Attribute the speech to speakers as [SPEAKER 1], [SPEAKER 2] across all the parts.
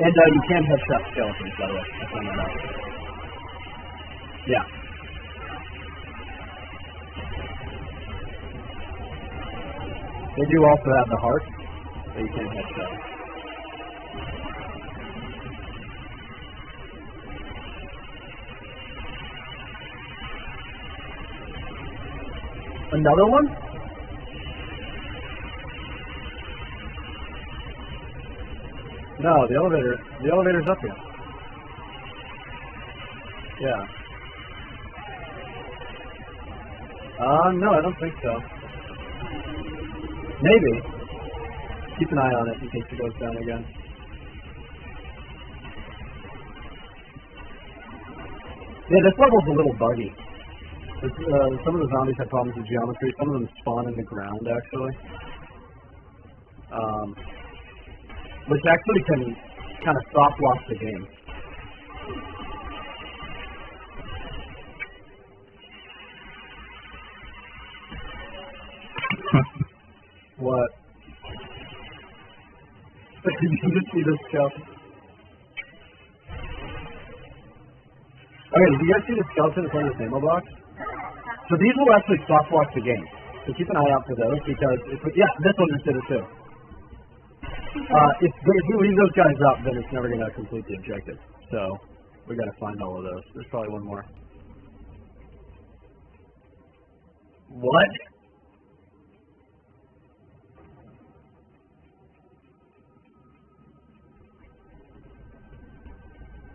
[SPEAKER 1] And uh, you can headshot skeletons, by the way. I found that out. Yeah. They do also have the heart that you can headshot. Another one? No, the elevator. The elevator's up here. Yeah. Uh, no, I don't think so. Maybe. Keep an eye on it in case it goes down again. Yeah, this level's a little buggy. Uh, some of the zombies have problems with geometry. Some of them spawn in the ground, actually. Um, which actually can kind of soft lock the game. what? Did you see this skeleton. Okay, did you guys see the skeleton in front of the ammo box? So these will actually soft lock the game. So keep an eye out for those because yeah, this one just did it too. Uh, if, if you leave those guys up, then it's never going to complete the objective. So we got to find all of those. There's probably one more. What?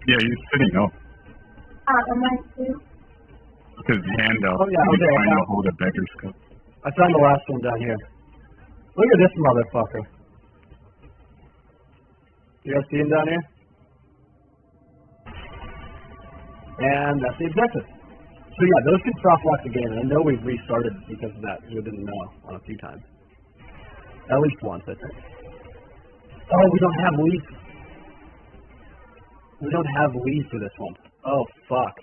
[SPEAKER 2] Yeah, he's sitting up
[SPEAKER 3] Uh, am I too?
[SPEAKER 2] with his hand out.
[SPEAKER 1] Oh, yeah,
[SPEAKER 2] He's
[SPEAKER 1] okay,
[SPEAKER 2] trying to hold a beggar's cup.
[SPEAKER 1] I found the last one down here. Look at this motherfucker. You guys see him down here? And that's the objective. So yeah, those can soft the game, and I know we've restarted because of that, because we didn't know on a few times. At least once, I think. Oh, we don't have lead. We don't have lead for this one. Oh, fuck.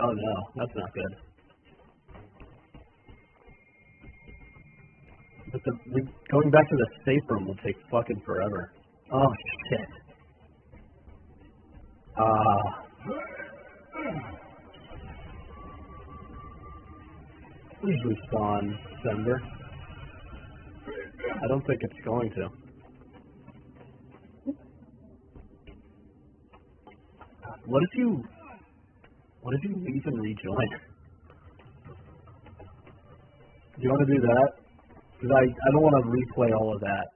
[SPEAKER 1] Oh no, that's not good. But the, we, going back to the safe room will take fucking forever. Oh shit. Ah. please respawn, Sender. I don't think it's going to. What if you, what if you leave and rejoin? Do you want to do that? Because I, I don't want to replay all of that.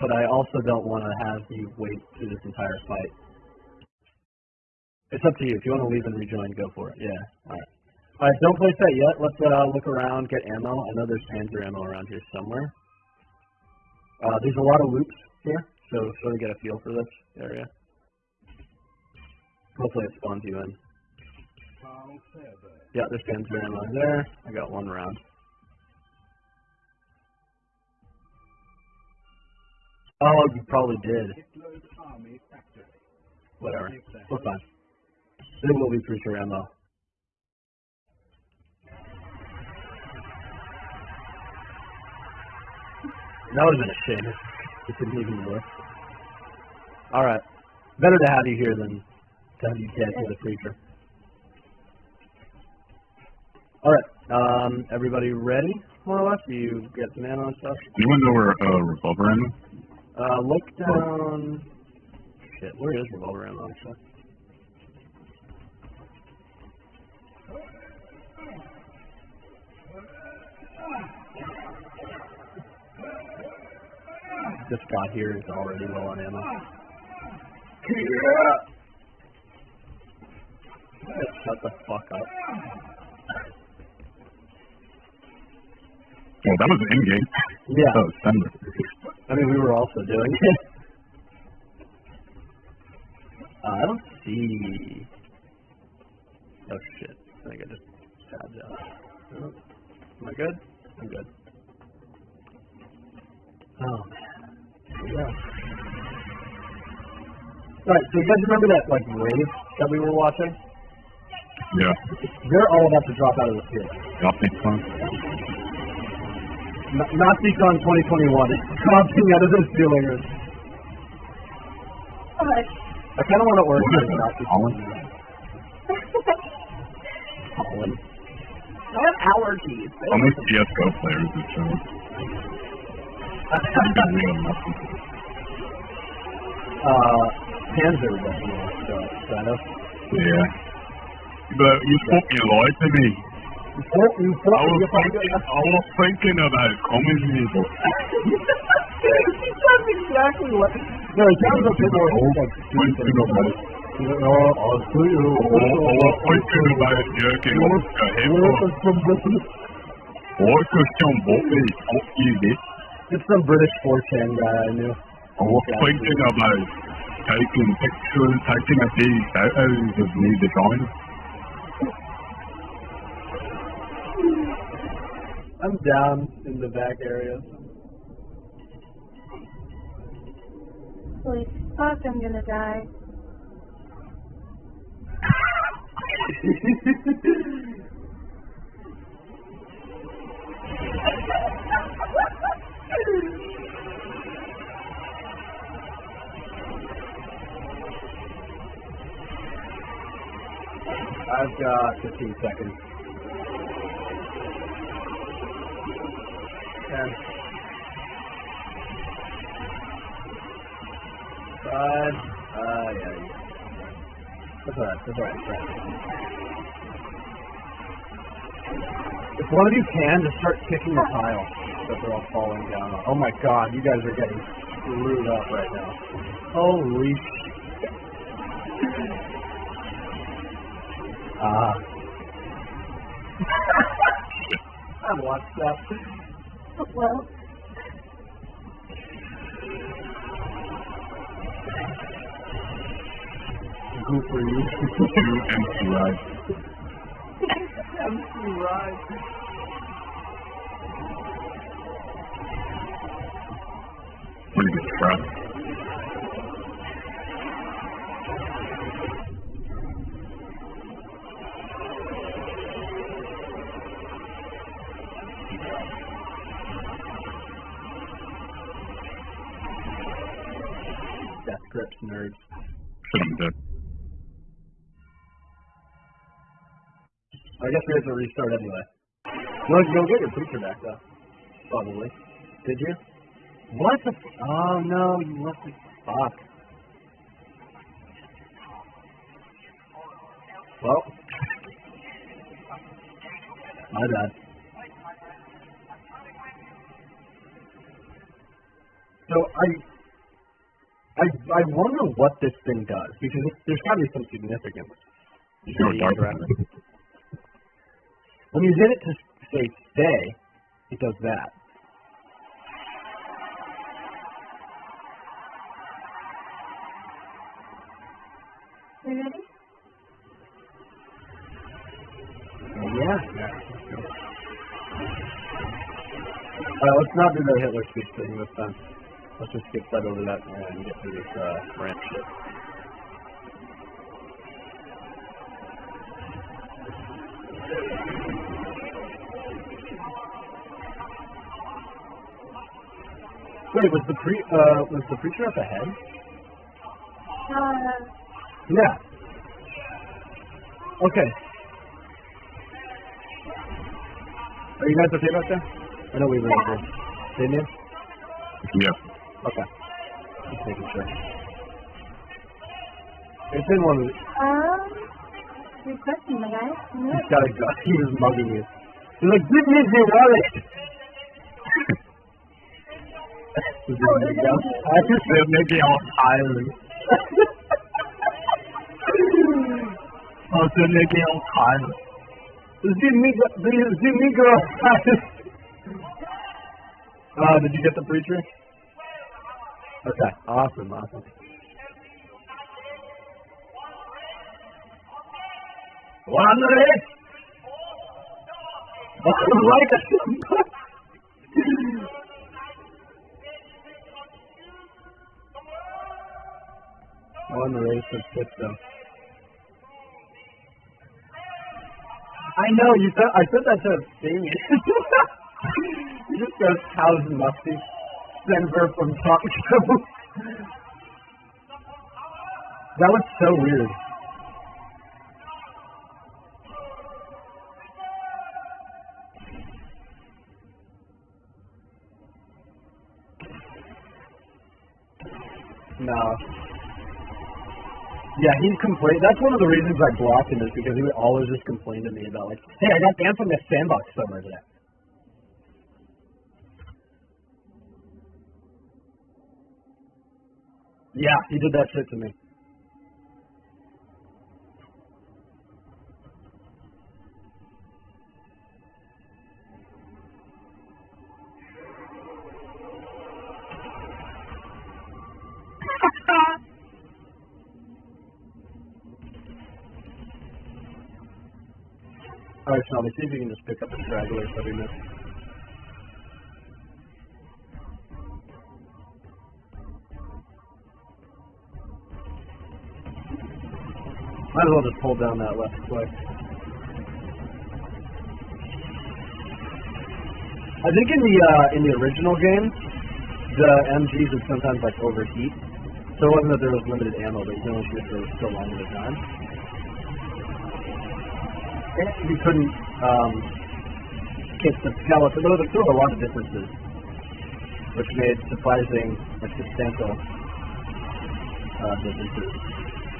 [SPEAKER 1] But I also don't want to have you wait through this entire fight. It's up to you. If you want to leave and rejoin, go for it. Yeah. Alright. Alright, don't place that yet. Let's uh, look around, get ammo. I know there's Panzer ammo around here somewhere. Uh, there's a lot of loops here, so sort of get a feel for this area. Hopefully it spawns you in. Yeah, there's Panzer ammo there. I got one round. Oh, you probably did. Whatever. We're fine. There will be Preacher ammo. That would have been a shame if it didn't even work. Alright. Better to have you here than to have you dead to the creature. Alright. Um, everybody ready, more or less? Do you get some ammo and stuff?
[SPEAKER 2] Anyone know where uh, revolver ammo?
[SPEAKER 1] Uh, look down. Shit, where is revolver ammo actually? This guy here is already low on ammo. Shut the fuck up.
[SPEAKER 2] Well, that was in game.
[SPEAKER 1] Yeah.
[SPEAKER 2] Oh.
[SPEAKER 1] I mean, we were also doing it. Uh, I don't see. Oh shit! I think I just tabbed out. Oh, Am I good? I'm good. Oh man. Yeah. Alright, so you guys remember that like rave that we were watching?
[SPEAKER 2] Yeah.
[SPEAKER 1] They're all about to drop out of the theater.
[SPEAKER 2] Opticon.
[SPEAKER 1] N- NaziCon 2021 is dropping out of the theater.
[SPEAKER 3] much?
[SPEAKER 1] I kind of want to order it, not just
[SPEAKER 2] Colin?
[SPEAKER 1] Colin. I have allergies.
[SPEAKER 2] How many CSGO players is showing?
[SPEAKER 1] uh, Panzer definitely. So, kind of.
[SPEAKER 2] Yeah. But you fucking lied to me.
[SPEAKER 1] Thought- you thought
[SPEAKER 2] I was thinking. I was thinking about coming here, but
[SPEAKER 1] That's exactly what. No, it sounds a bit more like
[SPEAKER 2] thinking about it.
[SPEAKER 1] Oh, you.
[SPEAKER 2] I was thinking about your head. What question what is it?
[SPEAKER 1] It's some British 4chan uh, guy I knew.
[SPEAKER 2] I was thinking about taking pictures, taking a few photos of me design.
[SPEAKER 1] I'm down in the back area.
[SPEAKER 3] Holy fuck, I'm gonna die.
[SPEAKER 1] I've got 15 seconds. 10. Five. Uh, yeah. That's alright. That's alright. Alright. If one of you can, just start kicking the tile that they're all falling down on. Oh my god, you guys are getting screwed up right now. Holy shit. Ah. I watched that.
[SPEAKER 3] Well,
[SPEAKER 1] Good for you.
[SPEAKER 2] You empty ride.
[SPEAKER 1] Empty ride.
[SPEAKER 2] Pretty good crap.
[SPEAKER 1] Grips nerds.
[SPEAKER 2] Shouldn't have.
[SPEAKER 1] I guess we have to restart anyway. No, you'll get your preacher back though. Probably. Did you? What the? F- oh no, you left it. Fuck. Well. My bad. So I, I, I wonder what this thing does because it, there's got to be some significance.
[SPEAKER 2] You know dark
[SPEAKER 1] Around. When you hit it to say stay, it does that.
[SPEAKER 3] you ready?
[SPEAKER 1] Uh, yeah. Uh, let's not do the Hitler speech thing this time. Let's just skip right over that and get through this uh, ranch shit. Wait, was the pre uh was the preacher up ahead?
[SPEAKER 3] Uh,
[SPEAKER 1] Yeah. Okay. Are you guys okay back there? I know we were good. Didn't you?
[SPEAKER 2] Yeah.
[SPEAKER 1] Okay. Just making sure. It's in one of the,
[SPEAKER 3] um, good question, my guy.
[SPEAKER 1] He's got a gun. He was mugging you. He's like, give me the wallet! Is
[SPEAKER 3] Oh, it-
[SPEAKER 1] gun? I just said maybe I was tiring. I said maybe I was tired. The, the uh, did you get the preacher? Okay, awesome, awesome. One minute. like One race of system. I know you said I said that to Damien. he just goes, "How's Musty?" Sends her from talk show. That was so weird. No. Yeah, he complained. That's one of the reasons I blocked him is because he would always just complain to me about like, hey, I got banned from the sandbox somewhere today. Yeah, he did that shit to me. Alright, Shelby, see if you can just pick up the stragglers that we missed. As well just pull down that left click. I think in the uh, in the original game, the MGs would sometimes like overheat. So it wasn't that there was limited ammo, but you can only shoot for so long at a time. And you couldn't um, kick the skeleton. There was, there were a lot of differences, which made surprising, like substantial uh, differences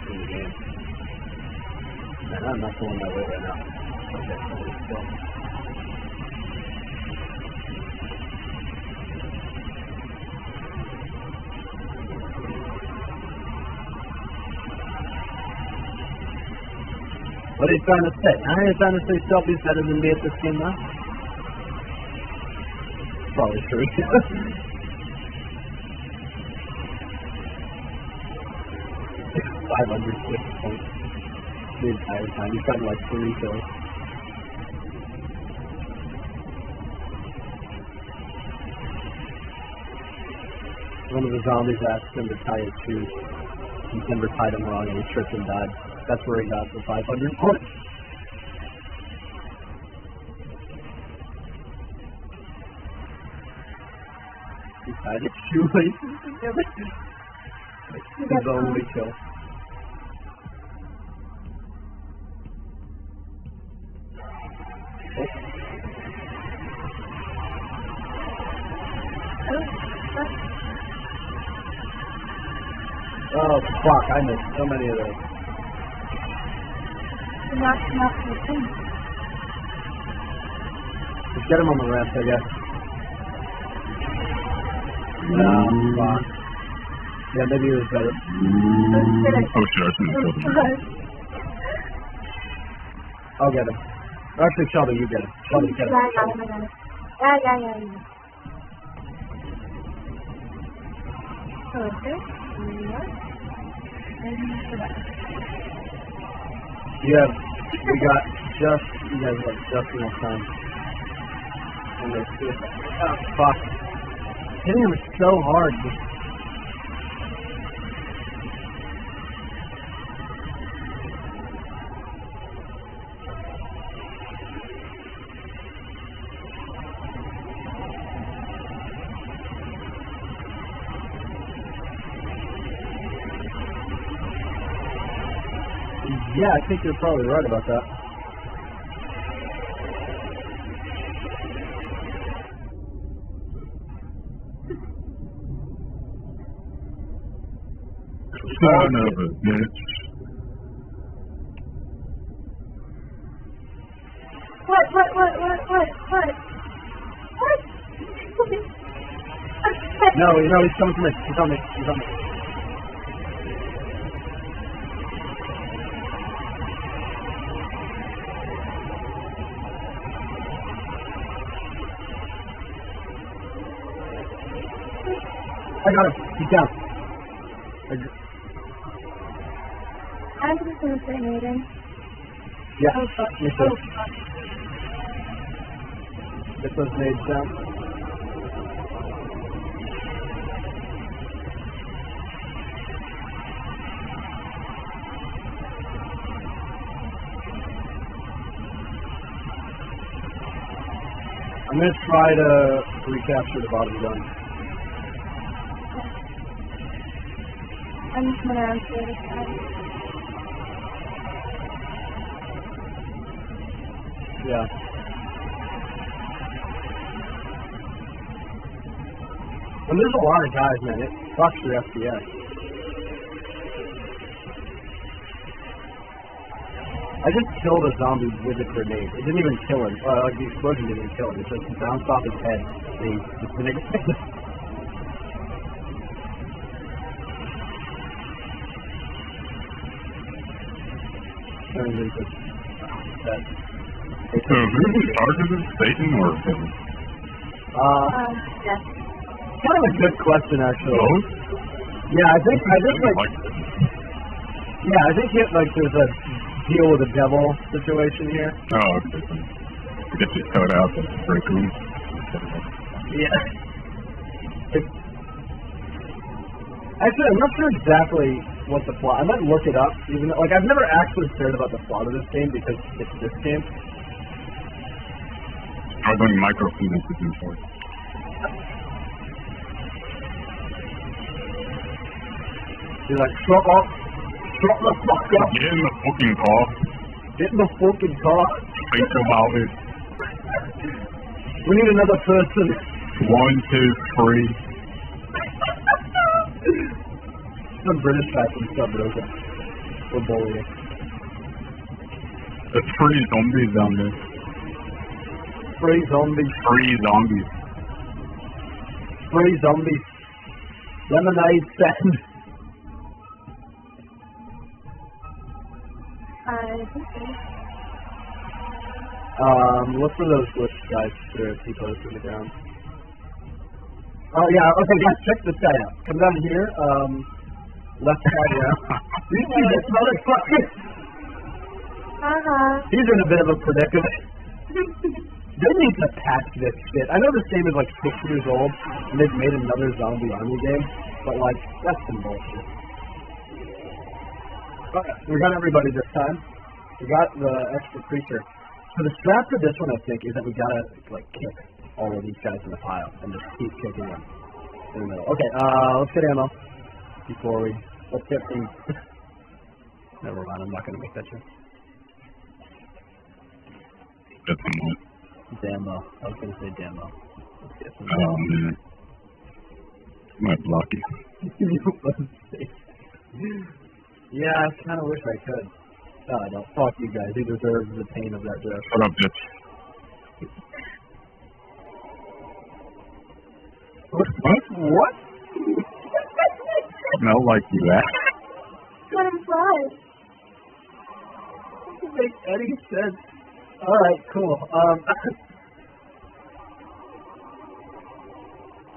[SPEAKER 1] in the game. I'm not going. What are you trying to say? Are you trying to say Shelby's better than me at this game now? Probably true. Five hundred six points the entire time. He's gotten like three kills. One of the zombies asked him to tie his shoes. And Timber tied him wrong and he tripped and died. That's where he got the 500 points. He tied his shoelaces together. His only kill. Oh fuck, I missed so many of those.
[SPEAKER 3] Not enough to think.
[SPEAKER 1] Just get him on the ramp, I guess. No, fuck. Yeah, maybe it was better.
[SPEAKER 2] Oh shit, I the building.
[SPEAKER 1] I'll get him. Actually, Shelby, you get him. Shelby, get him.
[SPEAKER 3] Yeah, yeah. Yeah, yeah, yeah, yeah.
[SPEAKER 1] Yeah, we got just, you guys have just enough time. And let's see oh, fuck. Hitting him so hard. Just, yeah, I think you're probably right about that.
[SPEAKER 2] Son of a bitch.
[SPEAKER 3] What, what, what, what, what, what? What?
[SPEAKER 1] No, no, he's coming to me. He's on me. He's on me. I got him. He's down.
[SPEAKER 3] I'm just gonna say Aiden.
[SPEAKER 1] yeah.
[SPEAKER 3] Oh, fuck.
[SPEAKER 1] Me
[SPEAKER 3] Oh, fuck.
[SPEAKER 1] Get those nades down. I'm gonna try to recapture the bottom gun.
[SPEAKER 3] Other side.
[SPEAKER 1] Yeah. And there's a lot of guys, man. It fucks your FPS. I just killed a zombie with a grenade. It didn't even kill him. Uh, like the explosion didn't kill him. It just bounced off his head. And he just Turned into.
[SPEAKER 2] So in charge of this station or
[SPEAKER 1] Uh,
[SPEAKER 3] Um, yes.
[SPEAKER 1] kind of a good question, actually.
[SPEAKER 2] both?
[SPEAKER 1] Yeah, I think I think like
[SPEAKER 2] Like,
[SPEAKER 1] yeah, I think it, like there's a deal with the devil situation here.
[SPEAKER 2] oh, okay. Get your code out, that's pretty cool.
[SPEAKER 1] Yeah. It, actually, I'm not sure exactly what the plot. I might look it up. Even though, like I've never actually cared about the plot of this game because it's this game.
[SPEAKER 2] I was doing microphoenix is important.
[SPEAKER 1] He's like, shut up, shut the fuck up,
[SPEAKER 2] Get in the fucking car.
[SPEAKER 1] get in the fucking car.
[SPEAKER 2] Think about it.
[SPEAKER 1] We need another person.
[SPEAKER 2] One, two, three.
[SPEAKER 1] Some British guy from Subrosa. We're bullying.
[SPEAKER 2] There's three zombies down there.
[SPEAKER 1] Free zombies,
[SPEAKER 2] Three zombies.
[SPEAKER 1] free zombies. Lemonade stand.
[SPEAKER 3] I think so.
[SPEAKER 1] Um, look for those glitch guys that are T-posted in the ground. Oh yeah, okay guys, check this guy out. Come down here, um, left side down. You see this motherfucker?
[SPEAKER 3] Uh-huh.
[SPEAKER 1] He's in a bit of a predicament. They need to patch this shit. I know this game is like six years old, and they've made another zombie army game, but like, that's some bullshit. Okay, we got everybody this time. We got the extra preacher. So the strat for this one, I think, is that we gotta like kick all of these guys in the pile and just keep kicking them in the middle. Okay, uh, let's get ammo before we let's get things. Never mind, I'm not gonna make that joke. Damo. I was gonna say demo. Let's get some
[SPEAKER 2] Oh, man. My lucky.
[SPEAKER 1] yeah, I kind of wish I could. No, I don't. Fuck you guys. You deserve the pain of that joke.
[SPEAKER 2] Shut up, bitch. What?
[SPEAKER 1] What?
[SPEAKER 2] Smell like you ass.
[SPEAKER 3] Let him fly.
[SPEAKER 1] Doesn't make any sense. All right, cool. Um,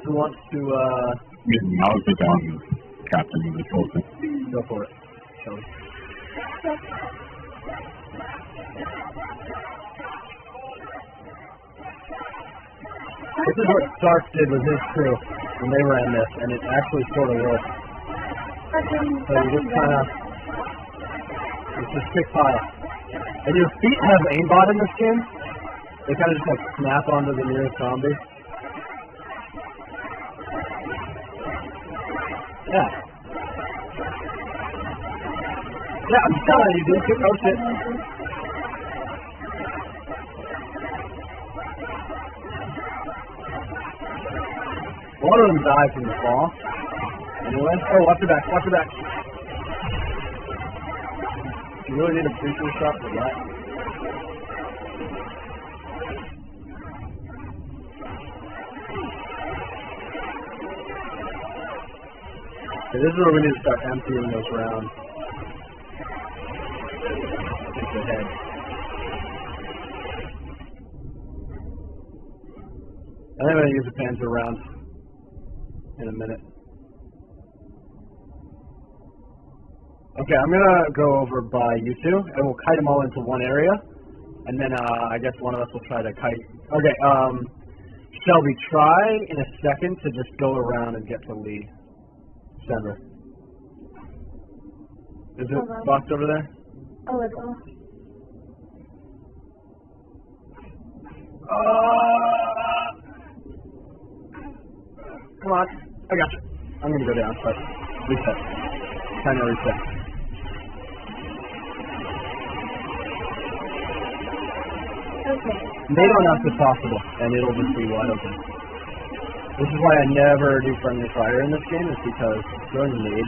[SPEAKER 1] who wants to uh
[SPEAKER 2] Getting moused down, captain of this whole thing.
[SPEAKER 1] go for it? Shall This is what Stark did with his crew when they ran this, and it actually sort of worked. So you just kind of, it's just stick pile. And your feet have aimbot in this game. They kind of just like snap onto the nearest zombie. Yeah. Yeah, I'm telling you, dude. No shit. One of them died from the fall. Anyway, oh, watch your back, watch your back. You really need a preacher shot for that. Okay, this is where we need to start emptying those rounds. Take the head. I think I'm gonna use the Panzer round in a minute. Okay, I'm gonna go over by you two, and we'll kite them all into one area, and then uh, I guess one of us will try to kite. Okay, um, Shelby, try in a second to just go around and get to Lee. Center. Is it boxed over there?
[SPEAKER 3] Oh, it's off.
[SPEAKER 1] Uh, come on, I got you. I'm gonna go down, but reset. kind of reset. Nade on us if possible, and it'll just be wide open. This is why I never do friendly fire in this game, is because throwing nades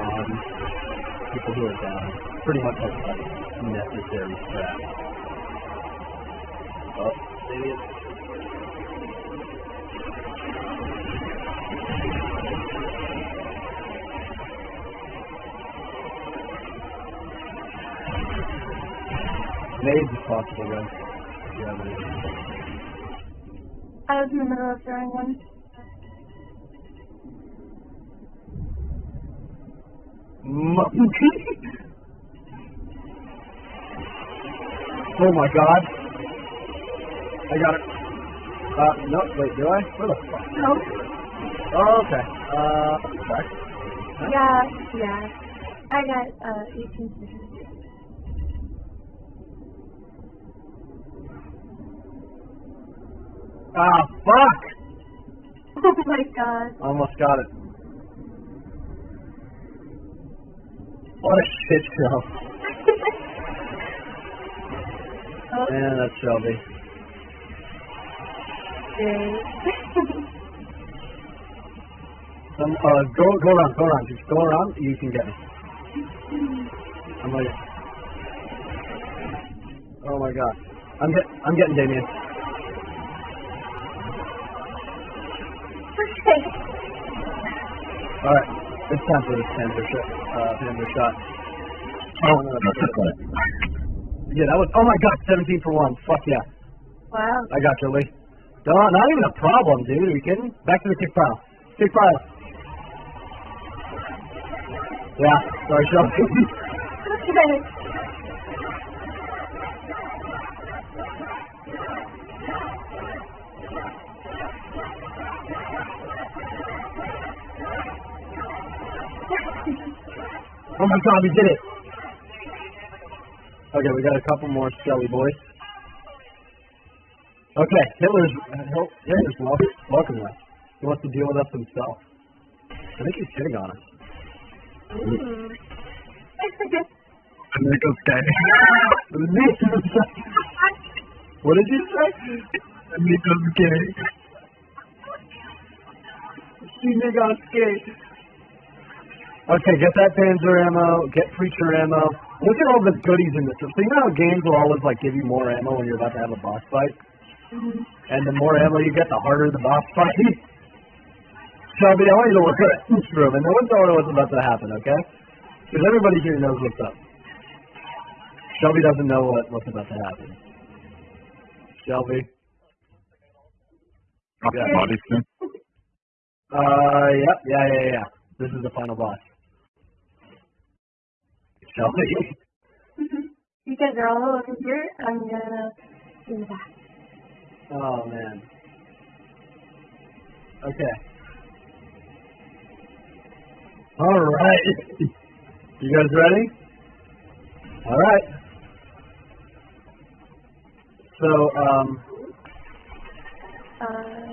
[SPEAKER 1] on um, people who are down pretty much like a necessary strat. Oh, maybe it's Nades if possible, guys. If you have any.
[SPEAKER 3] I was in the middle of throwing one.
[SPEAKER 1] Oh my god. I got it. Uh, no, wait, do I? Where the fuck?
[SPEAKER 3] No.
[SPEAKER 1] Oh, okay. Uh, back.
[SPEAKER 3] Yeah, yeah. I got uh 18
[SPEAKER 1] Ah, fuck!
[SPEAKER 3] Oh my god.
[SPEAKER 1] Almost got it. What a shit show.
[SPEAKER 3] oh,
[SPEAKER 1] Man, that's Shelby. Some, uh, go, go around, go around. Just go around, you can get me. I'm like, oh my god. I'm get, I'm getting Damien.
[SPEAKER 3] Okay.
[SPEAKER 1] Alright, it's time for this Panther shot. Uh, Panther shot.
[SPEAKER 2] Oh, that's okay.
[SPEAKER 1] Yeah, that was, oh my god, 17 for 1. Fuck yeah.
[SPEAKER 3] Wow.
[SPEAKER 1] I got you, Lee. No, not even a problem, dude. Are you kidding? Back to the kick pile. Kick pile. Yeah, sorry, Shelby. oh my god, we did it. Okay, we got a couple more Shelly boys. Okay, Hitler's, uh, Hitler's welcome, welcome us. He wants to deal with us himself. I think he's hitting on us.
[SPEAKER 3] Mm.
[SPEAKER 2] Nicholas Gay.
[SPEAKER 1] what did you say?
[SPEAKER 2] Nicholas Gay.
[SPEAKER 1] She got scared. Okay, get that Panzer ammo, get Preacher ammo. Look at all the goodies in this. So you know how games will always like give you more ammo when you're about to have a boss fight? And the more ammo you get, the harder the boss fight. Shelby, I want you to look at this room, and no one tell her what's about to happen, okay? Because everybody here knows what's up. Shelby doesn't know what, what's about to happen. Shelby.
[SPEAKER 2] Yeah.
[SPEAKER 1] Uh, yep, yeah, yeah, yeah. This is the final boss. Shelby.
[SPEAKER 3] you guys are all over here. I'm gonna do that.
[SPEAKER 1] Oh man. Okay. All right. You guys ready? All right. So, um,
[SPEAKER 3] Uh,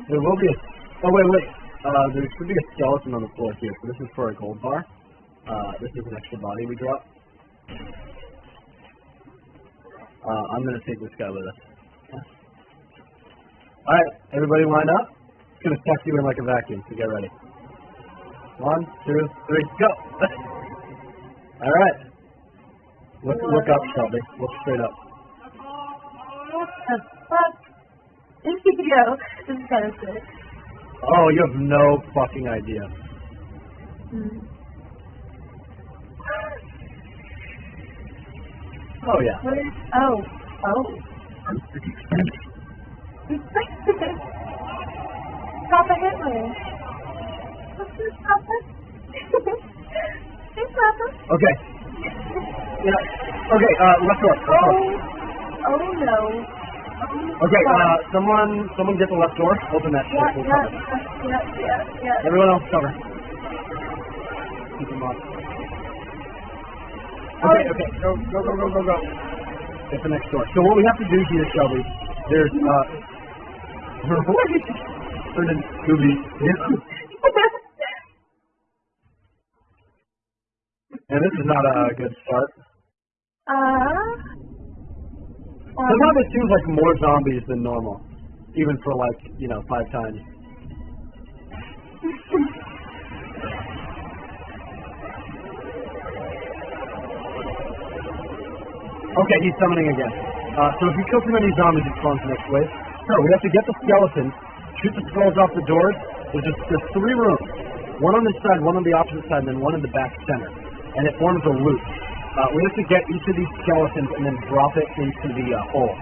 [SPEAKER 1] there will be a. Oh wait, wait. Uh, there should be a skeleton on the floor here. So this is for a gold bar. Uh, this is an extra body we drop. Uh, I'm gonna take this guy with us. All right, everybody line up. It's gonna suck you in like a vacuum. So get ready. One, two, three, go. All right. Look, look up, Shelby. Look straight up.
[SPEAKER 3] what the fuck? Go. This is kind of good.
[SPEAKER 1] Oh, you have no fucking idea.
[SPEAKER 3] Mm.
[SPEAKER 1] Oh yeah.
[SPEAKER 3] Oh, oh. Papa Hitler. Papa? hey, Papa.
[SPEAKER 1] Okay. Yeah. Okay. Uh, left door. Left door.
[SPEAKER 3] Oh, oh no. Oh,
[SPEAKER 1] Okay. Uh, someone, someone get the left door. Open that
[SPEAKER 3] yeah, yeah, yeah, yeah, yeah.
[SPEAKER 1] Everyone else cover. Keep them. Okay. Okay. Go. Go. Go. Go. Go. Go. Get the next door. So what we have to do here, Shelby, there's uh. Turn into Scooby. And this is not a good start.
[SPEAKER 3] Uh.
[SPEAKER 1] Sometimes it seems like more zombies than normal, even for like you know five times. Okay, he's summoning again. Uh, so if you kill too many zombies, it spawns the next wave. So we have to get the skeletons, shoot the skulls off the doors. There's just there's three rooms, one on this side, one on the opposite side, and then one in the back center, and it forms a loop. Uh, we have to get each of these skeletons and then drop it into the uh, hole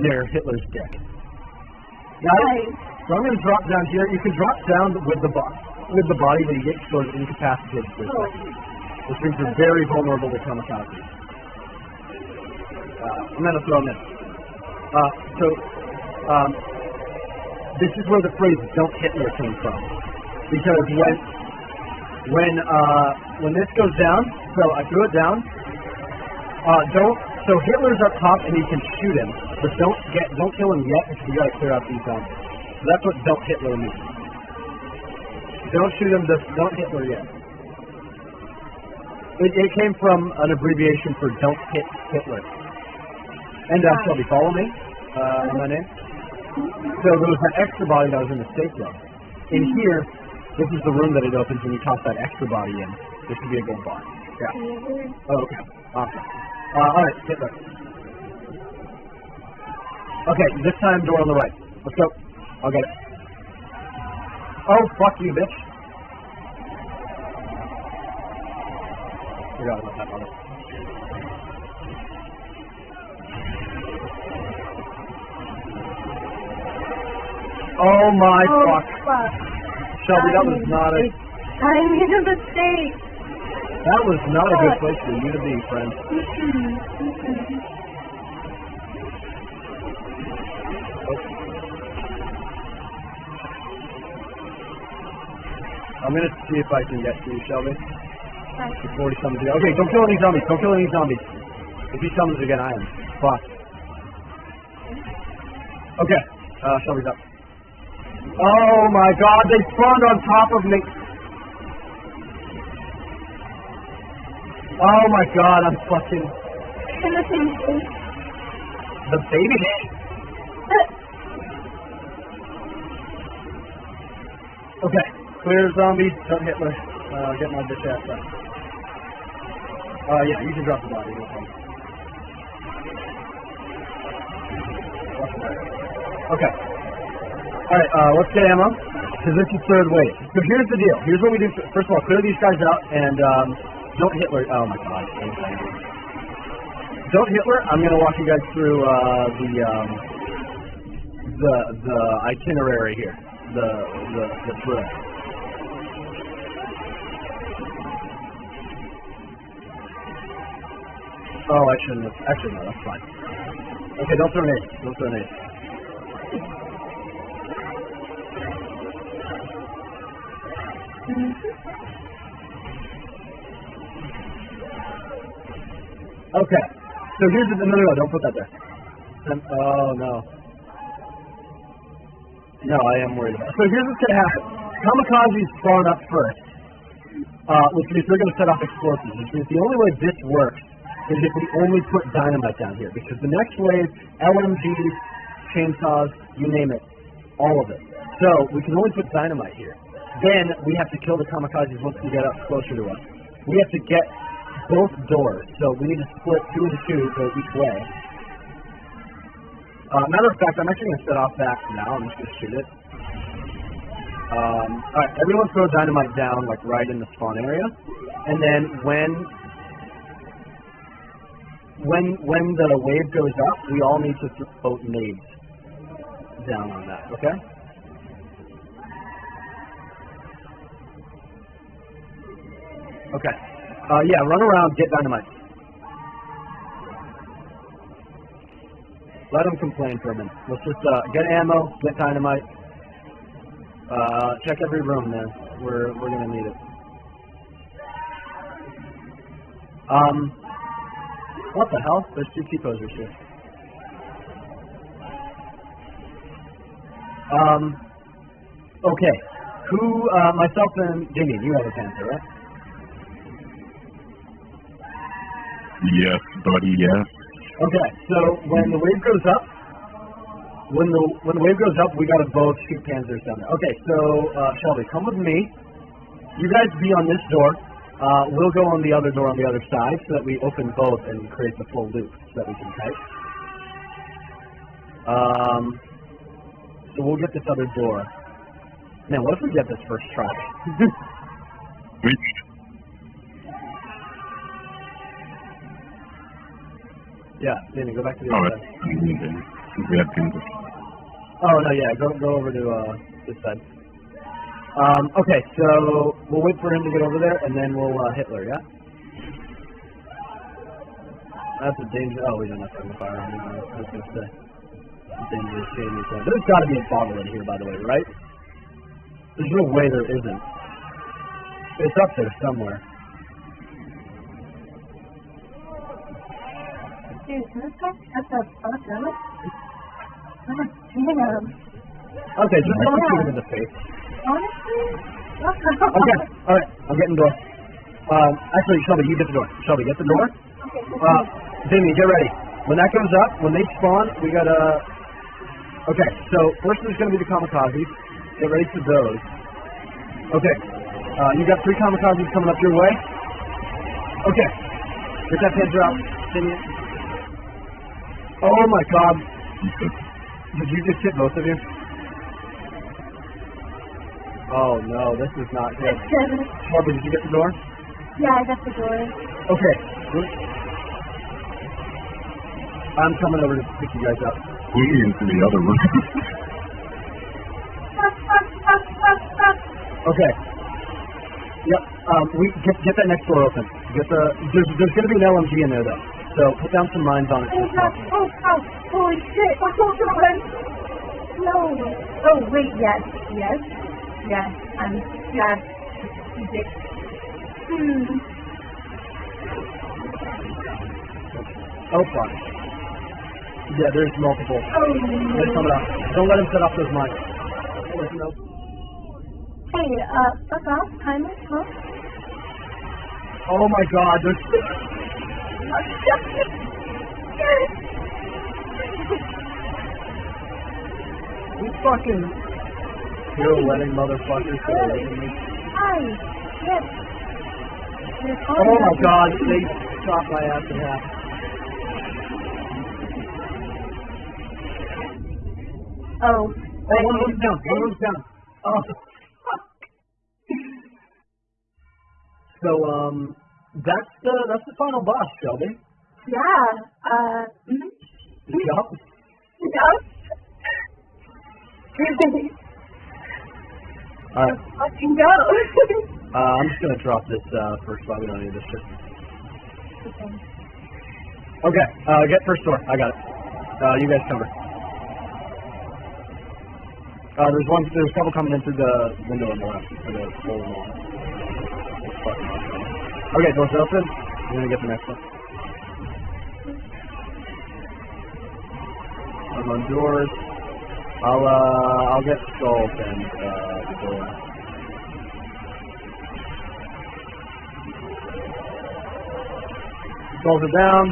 [SPEAKER 1] near Hitler's it?
[SPEAKER 3] Nice.
[SPEAKER 1] So I'm going to drop down here. You can drop down with the bo- with the body, but you get sort of incapacitated
[SPEAKER 3] Oh.
[SPEAKER 1] which means you're very vulnerable to kamikaze. I'm going to throw them in. Uh, so um, this is where the phrase "Don't Hitler" came from, because when when uh, when this goes down, so I threw it down. Uh, don't. So Hitler's up top, and you can shoot him, but don't get don't kill him yet because you got to clear out these zombies. So that's what "Don't Hitler" means. Don't shoot him. Just don't Hitler yet. It, it came from an abbreviation for "Don't Hit Hitler." And uh, Shelby, follow me. Uh, in my name. So there was that extra body that was in the safe room. In here, this is the room that it opens when you toss that extra body in. This would be a gold bar. Yeah. Oh, okay. Awesome. Uh, all right, Hitler. Okay, this time door on the right. Let's go. I'll get it. Oh, fuck you, bitch. Forgot about that Oh my
[SPEAKER 3] Oh,
[SPEAKER 1] fuck.
[SPEAKER 3] fuck.
[SPEAKER 1] Shelby, that was not a
[SPEAKER 3] I made a mistake.
[SPEAKER 1] that was not a good place for you to be, friend. I'm gonna see if I can get to you, Shelby. Before he again. Okay, don't kill any zombies. Don't kill any zombies. If he summons again, I am fucked. Okay, uh, Shelby's up. Oh my god, they spawned on top of me. Oh my god, I'm fucking
[SPEAKER 3] In the
[SPEAKER 1] baby. Okay, clear zombies, don't Hitler. Uh, get my bitch ass up. Uh, yeah, you can drop the body. Okay. Alright, uh, let's get ammo. Because this is third wave. So here's the deal. Here's what we do. First of all, clear these guys out and um, don't Hitler. Oh my god. Don't Hitler. I'm going to walk you guys through uh, the um, the the itinerary here. The the the. Oh, I shouldn't have. Actually, no, that's fine. Okay, don't throw an. Don't throw an. Okay. So here's the no, no, no, don't put that there. Um, oh no. No, I am worried about. It. So here's what's gonna happen. Kamikazes spawn up first, uh, which means they're gonna set off explosives. Which means the only way this works is if we only put dynamite down here, because the next wave, LMGs, chainsaws, you name it, all of it. So we can only put dynamite here. Then we have to kill the kamikazes once we get up closer to us. We have to get both doors, so we need to split two into two, go each way. Uh, matter of fact, I'm actually going to set off that now. I'm just going to shoot it. Um, all right, everyone throw dynamite down, like right in the spawn area, and then when when when the wave goes up, we all need to throw nades down on that. Okay. Okay. Uh, yeah, run around, get dynamite. Let them complain for a minute. Let's just uh, get ammo, get dynamite. Uh, check every room, man. We're we're gonna need it. Um, what the hell? There's two T-posers here. Um, okay. Who? Uh, myself and Jimmy. You have a panther, right?
[SPEAKER 2] Yes, buddy, yes.
[SPEAKER 1] Okay, so when the wave goes up, when the when the wave goes up, we gotta both shoot panzers down there. Okay, so uh, Shelby, come with me. You guys be on this door. Uh, we'll go on the other door on the other side so that we open both and create the full loop so that we can kite. Um, so we'll get this other door. Man, what if we get this first try?
[SPEAKER 2] Which,
[SPEAKER 1] yeah, Danny, go back to the
[SPEAKER 2] oh,
[SPEAKER 1] other
[SPEAKER 2] that's,
[SPEAKER 1] side.
[SPEAKER 2] we had.
[SPEAKER 1] Oh no, yeah, go go over to uh, this side. Um, okay, so we'll wait for him to get over there, and then we'll uh, Hitler, yeah. That's a danger. Oh, we don't have to fire on him. I was gonna say. It's dangerous one. There's got to be a bottle in here, by the way, right? There's no way there isn't. It's up there somewhere. Okay, just don't shoot him in the face.
[SPEAKER 3] Honestly?
[SPEAKER 1] Okay, all right, I'm getting the door. Um, actually, Shelby, you get the door. Shelby, get the door.
[SPEAKER 3] Okay,
[SPEAKER 1] Uh, Jamie, get ready. When that goes up, when they spawn, we gotta. Okay, so first there's gonna be the kamikazes. Get ready for those. Okay, uh, you got three kamikazes coming up your way. Okay, get that panzer out, Jamie. Oh my God! Did you just hit both of you? Oh no, this is not good. Shelby, did you get the door?
[SPEAKER 3] yeah, I got the door.
[SPEAKER 1] Okay. I'm coming over to pick you guys up.
[SPEAKER 2] Pull me into the other room.
[SPEAKER 1] Okay. Yep. Um, we get get that next door open. Get the there's there's gonna be an LMG in there though. So put down some mines on it.
[SPEAKER 3] Oh, oh, oh, holy shit. Oh, oh, God. No. Oh, wait, yes, yes, yes, I'm, yes. Hmm.
[SPEAKER 1] Oh fuck. Yeah, there's multiple.
[SPEAKER 3] Oh, no.
[SPEAKER 1] coming up. Don't let him set off those mines.
[SPEAKER 3] Hey, uh, fuck off, timer, huh?
[SPEAKER 1] Oh my god, there's these fucking pirouetting motherfuckers that are me.
[SPEAKER 3] Hi, yes.
[SPEAKER 1] Oh my god, they shot my ass in half.
[SPEAKER 3] Oh,
[SPEAKER 1] Oh, one room's down. One room's down. Oh, fuck. So, um, that's the that's the final boss, Shelby.
[SPEAKER 3] yeah, uh, mhm.
[SPEAKER 1] Yup.
[SPEAKER 3] Yes.
[SPEAKER 1] All right.
[SPEAKER 3] Fucking go.
[SPEAKER 1] Uh, I'm just gonna drop this uh, first spot. We don't need this shit. Okay. Uh, get first door. I got it. Uh, you guys cover. Uh, there's one. There's a couple coming in through the window on the left. For the full wall. It's fucking awesome. Okay, doors open. I'm gonna get the next one. I'm on doors. I'll uh I'll get skulls and uh the door. Skulls are down.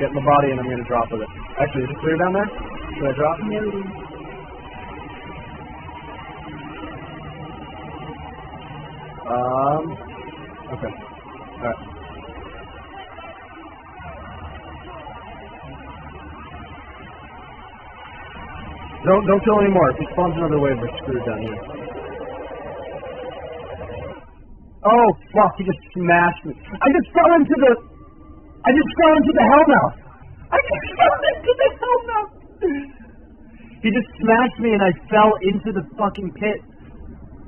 [SPEAKER 1] Get my body and I'm gonna drop with it. Actually, is it clear down there? Should I drop? Um okay. Alright. Don't don't kill anymore. If he spawns another wave, we're screwed down here. Oh fuck! He just smashed me. I just fell into the. I just fell into the hellmouth. I just fell into the hellmouth. He just smashed me and I fell into the fucking pit.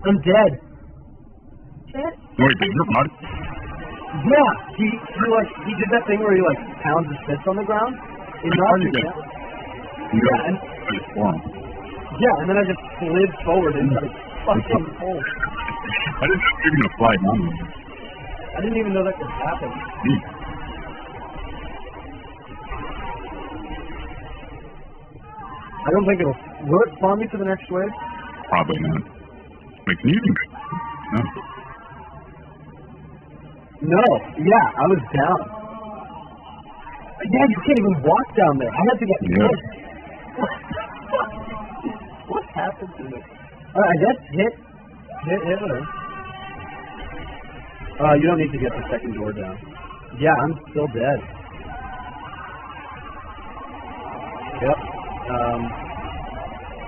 [SPEAKER 1] I'm dead.
[SPEAKER 3] Shit.
[SPEAKER 2] Wait, did your body?
[SPEAKER 1] Yeah, he, he like he did that thing where he like pounds his fist on the ground. Knocked me down. Yeah, and
[SPEAKER 2] I just formed.
[SPEAKER 1] yeah, and then I just slid forward into the fucking hole.
[SPEAKER 2] I didn't know you were gonna fly down.
[SPEAKER 1] I didn't even know that could happen.
[SPEAKER 2] Gee,
[SPEAKER 1] I don't think it'll. Will it spawn me to the next wave?
[SPEAKER 2] Probably not. Wait, can you? No.
[SPEAKER 1] No. Yeah, I was down. Dad, you can't even walk down there. I had to get
[SPEAKER 2] Yeah.
[SPEAKER 1] what happened to me? Alright, I guess hit hit Hitler. Uh you don't need to get the second door down. Yeah, I'm still dead. Yep. Um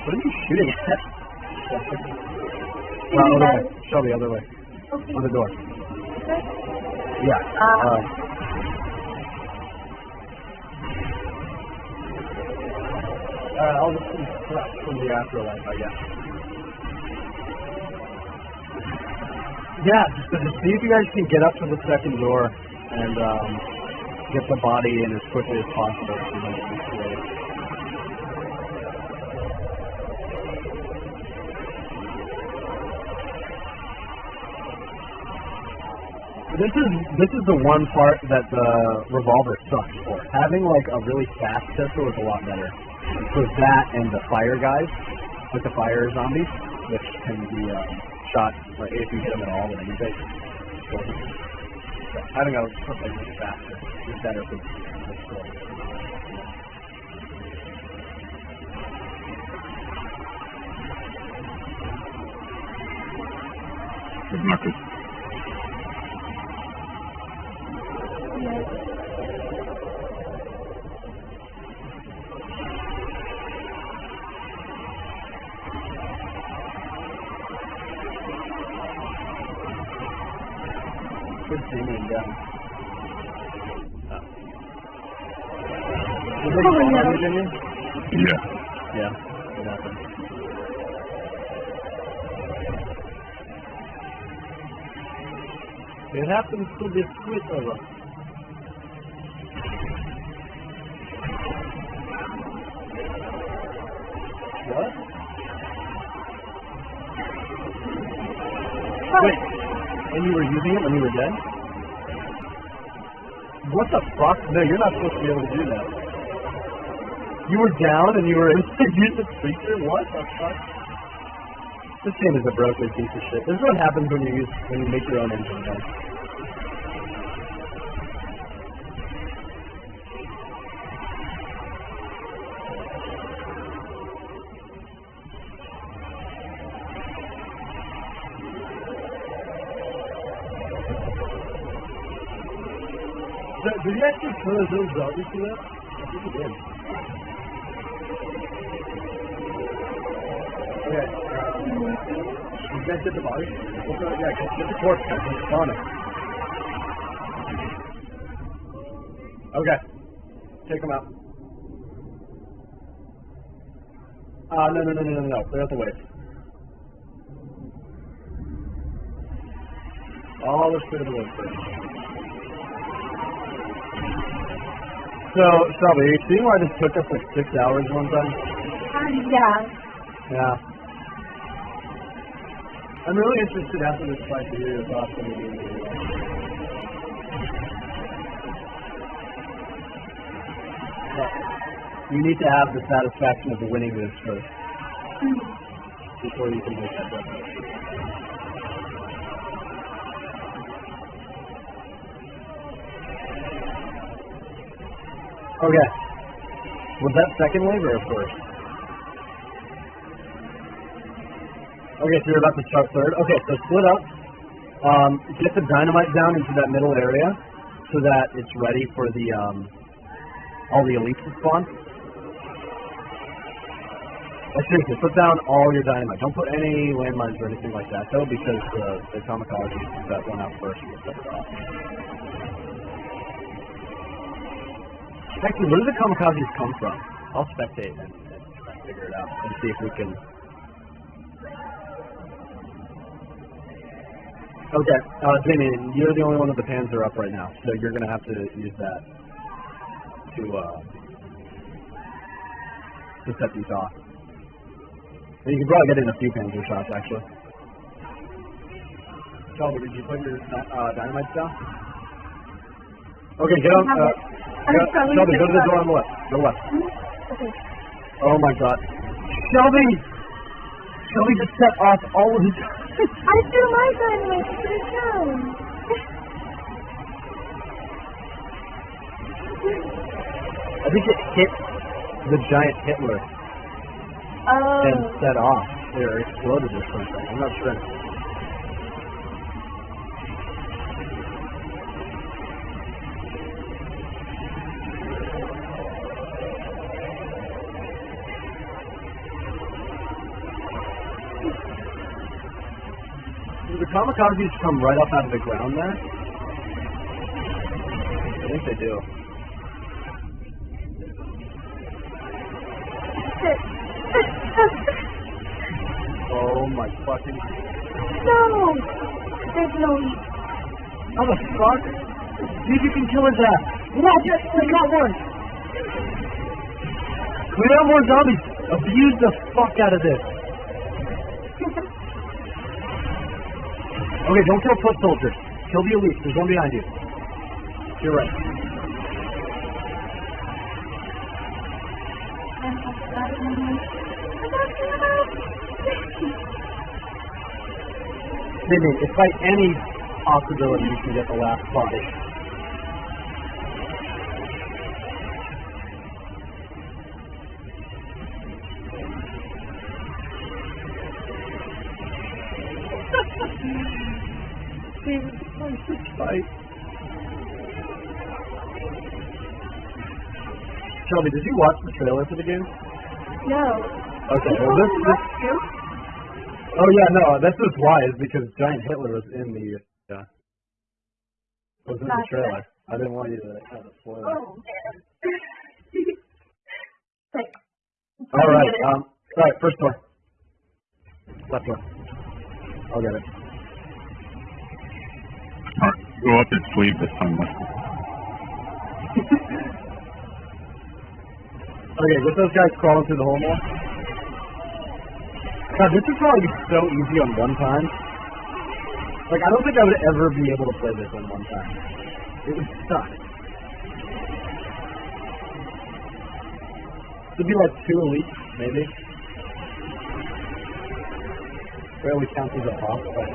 [SPEAKER 1] what are you shooting at? Uh, other way. Shelby, other way.
[SPEAKER 3] Okay.
[SPEAKER 1] On the door.
[SPEAKER 3] Okay.
[SPEAKER 1] Yeah.
[SPEAKER 3] Uh,
[SPEAKER 1] Uh, uh, I'll just crap from the afterlife, I guess. Yeah, just, just see if you guys can get up to the second door and um, get the body in as quickly as possible. so that it's great. This is this is the one part that the revolver sucks for. Having like a really fast pistol is a lot better. For that and the fire guys, like the fire zombies, which can be um, shot like if you hit them at all with anything. So, having a something really faster is better for the story.
[SPEAKER 2] Good.
[SPEAKER 1] Happens to be Twitter. What? Wait, and you were using it when you were dead? What the fuck? No, you're not supposed to be able to do that. You were down and you were able to use the creature? What the fuck? This game is a broken piece of shit. This is what happens when you use when you make your own engine, guys. Did, did you actually kill those little zombies to that? I think you did. Okay. Uh, you the body? What's the, yeah, get, the corpse. It's on it. Okay. Take them out. Uh, no, no, no, no, no, no. Clear out the way. Clear the way first. So, Shelby, are you seeing why this took us like six hours one time?
[SPEAKER 3] Yeah.
[SPEAKER 1] Yeah. I'm really interested after this fight to hear your thoughts on the game. You need to have the satisfaction of winning this first mm-hmm. before you can make that judgment. Okay. Was that second wave or first? Okay, so you're about to start third. Okay, so split up. Um, get the dynamite down into that middle area so that it's ready for the um, all the elites to spawn. Like seriously, put down all your dynamite. Don't put any landmines or anything like that though, because the the kamikaze that went out first will set it off. Actually, where do the kamikazes come from? I'll spectate and, and try to figure it out and see if we can. Okay, uh, Jamie, you're the only one with the panzer up right now, so you're gonna have to use that to uh to set these off. And you can probably get in a few panzer shots actually. Shelby, did you put your uh, dynamite down? Okay, get on. Uh,
[SPEAKER 3] it. I'm
[SPEAKER 1] go-
[SPEAKER 3] sorry,
[SPEAKER 1] Shelby, go to the door on the left. Go left.
[SPEAKER 3] Okay.
[SPEAKER 1] Oh my god. Shelby! Shelby just set off all of his.
[SPEAKER 3] I threw my dynamite. Put it
[SPEAKER 1] hit the giant Hitler
[SPEAKER 3] Oh.
[SPEAKER 1] and set off or exploded or something. I'm not sure. Kamikazes come right up out of the ground there? I think they do. Oh my fucking
[SPEAKER 3] no! There's no.
[SPEAKER 1] How the fuck? See if you can kill his ass. Not just we got one. We got more zombies. Abuse the fuck out of this. Okay, don't kill foot soldiers. Kill the elite. There's one behind you. You're right. Maybe if by any possibility you can get the last body. Shelby, did you watch the trailer for the game?
[SPEAKER 3] No.
[SPEAKER 1] Okay, well this, this Oh yeah, no, that's just why is because Giant Hitler was in the uh, was in the
[SPEAKER 3] Gotcha.
[SPEAKER 1] trailer. I didn't want you to have a spoiler.
[SPEAKER 3] Oh. Like,
[SPEAKER 1] All right, um, all right, first door, left door. I'll get it.
[SPEAKER 2] Go up and sleep this time.
[SPEAKER 1] Okay, get those guys crawling through the hole more. God, this is probably so easy on one time. Like, I don't think I would ever be able to play this on one time. It would suck. It'd be like two elite, maybe. Barely counts as a boss, but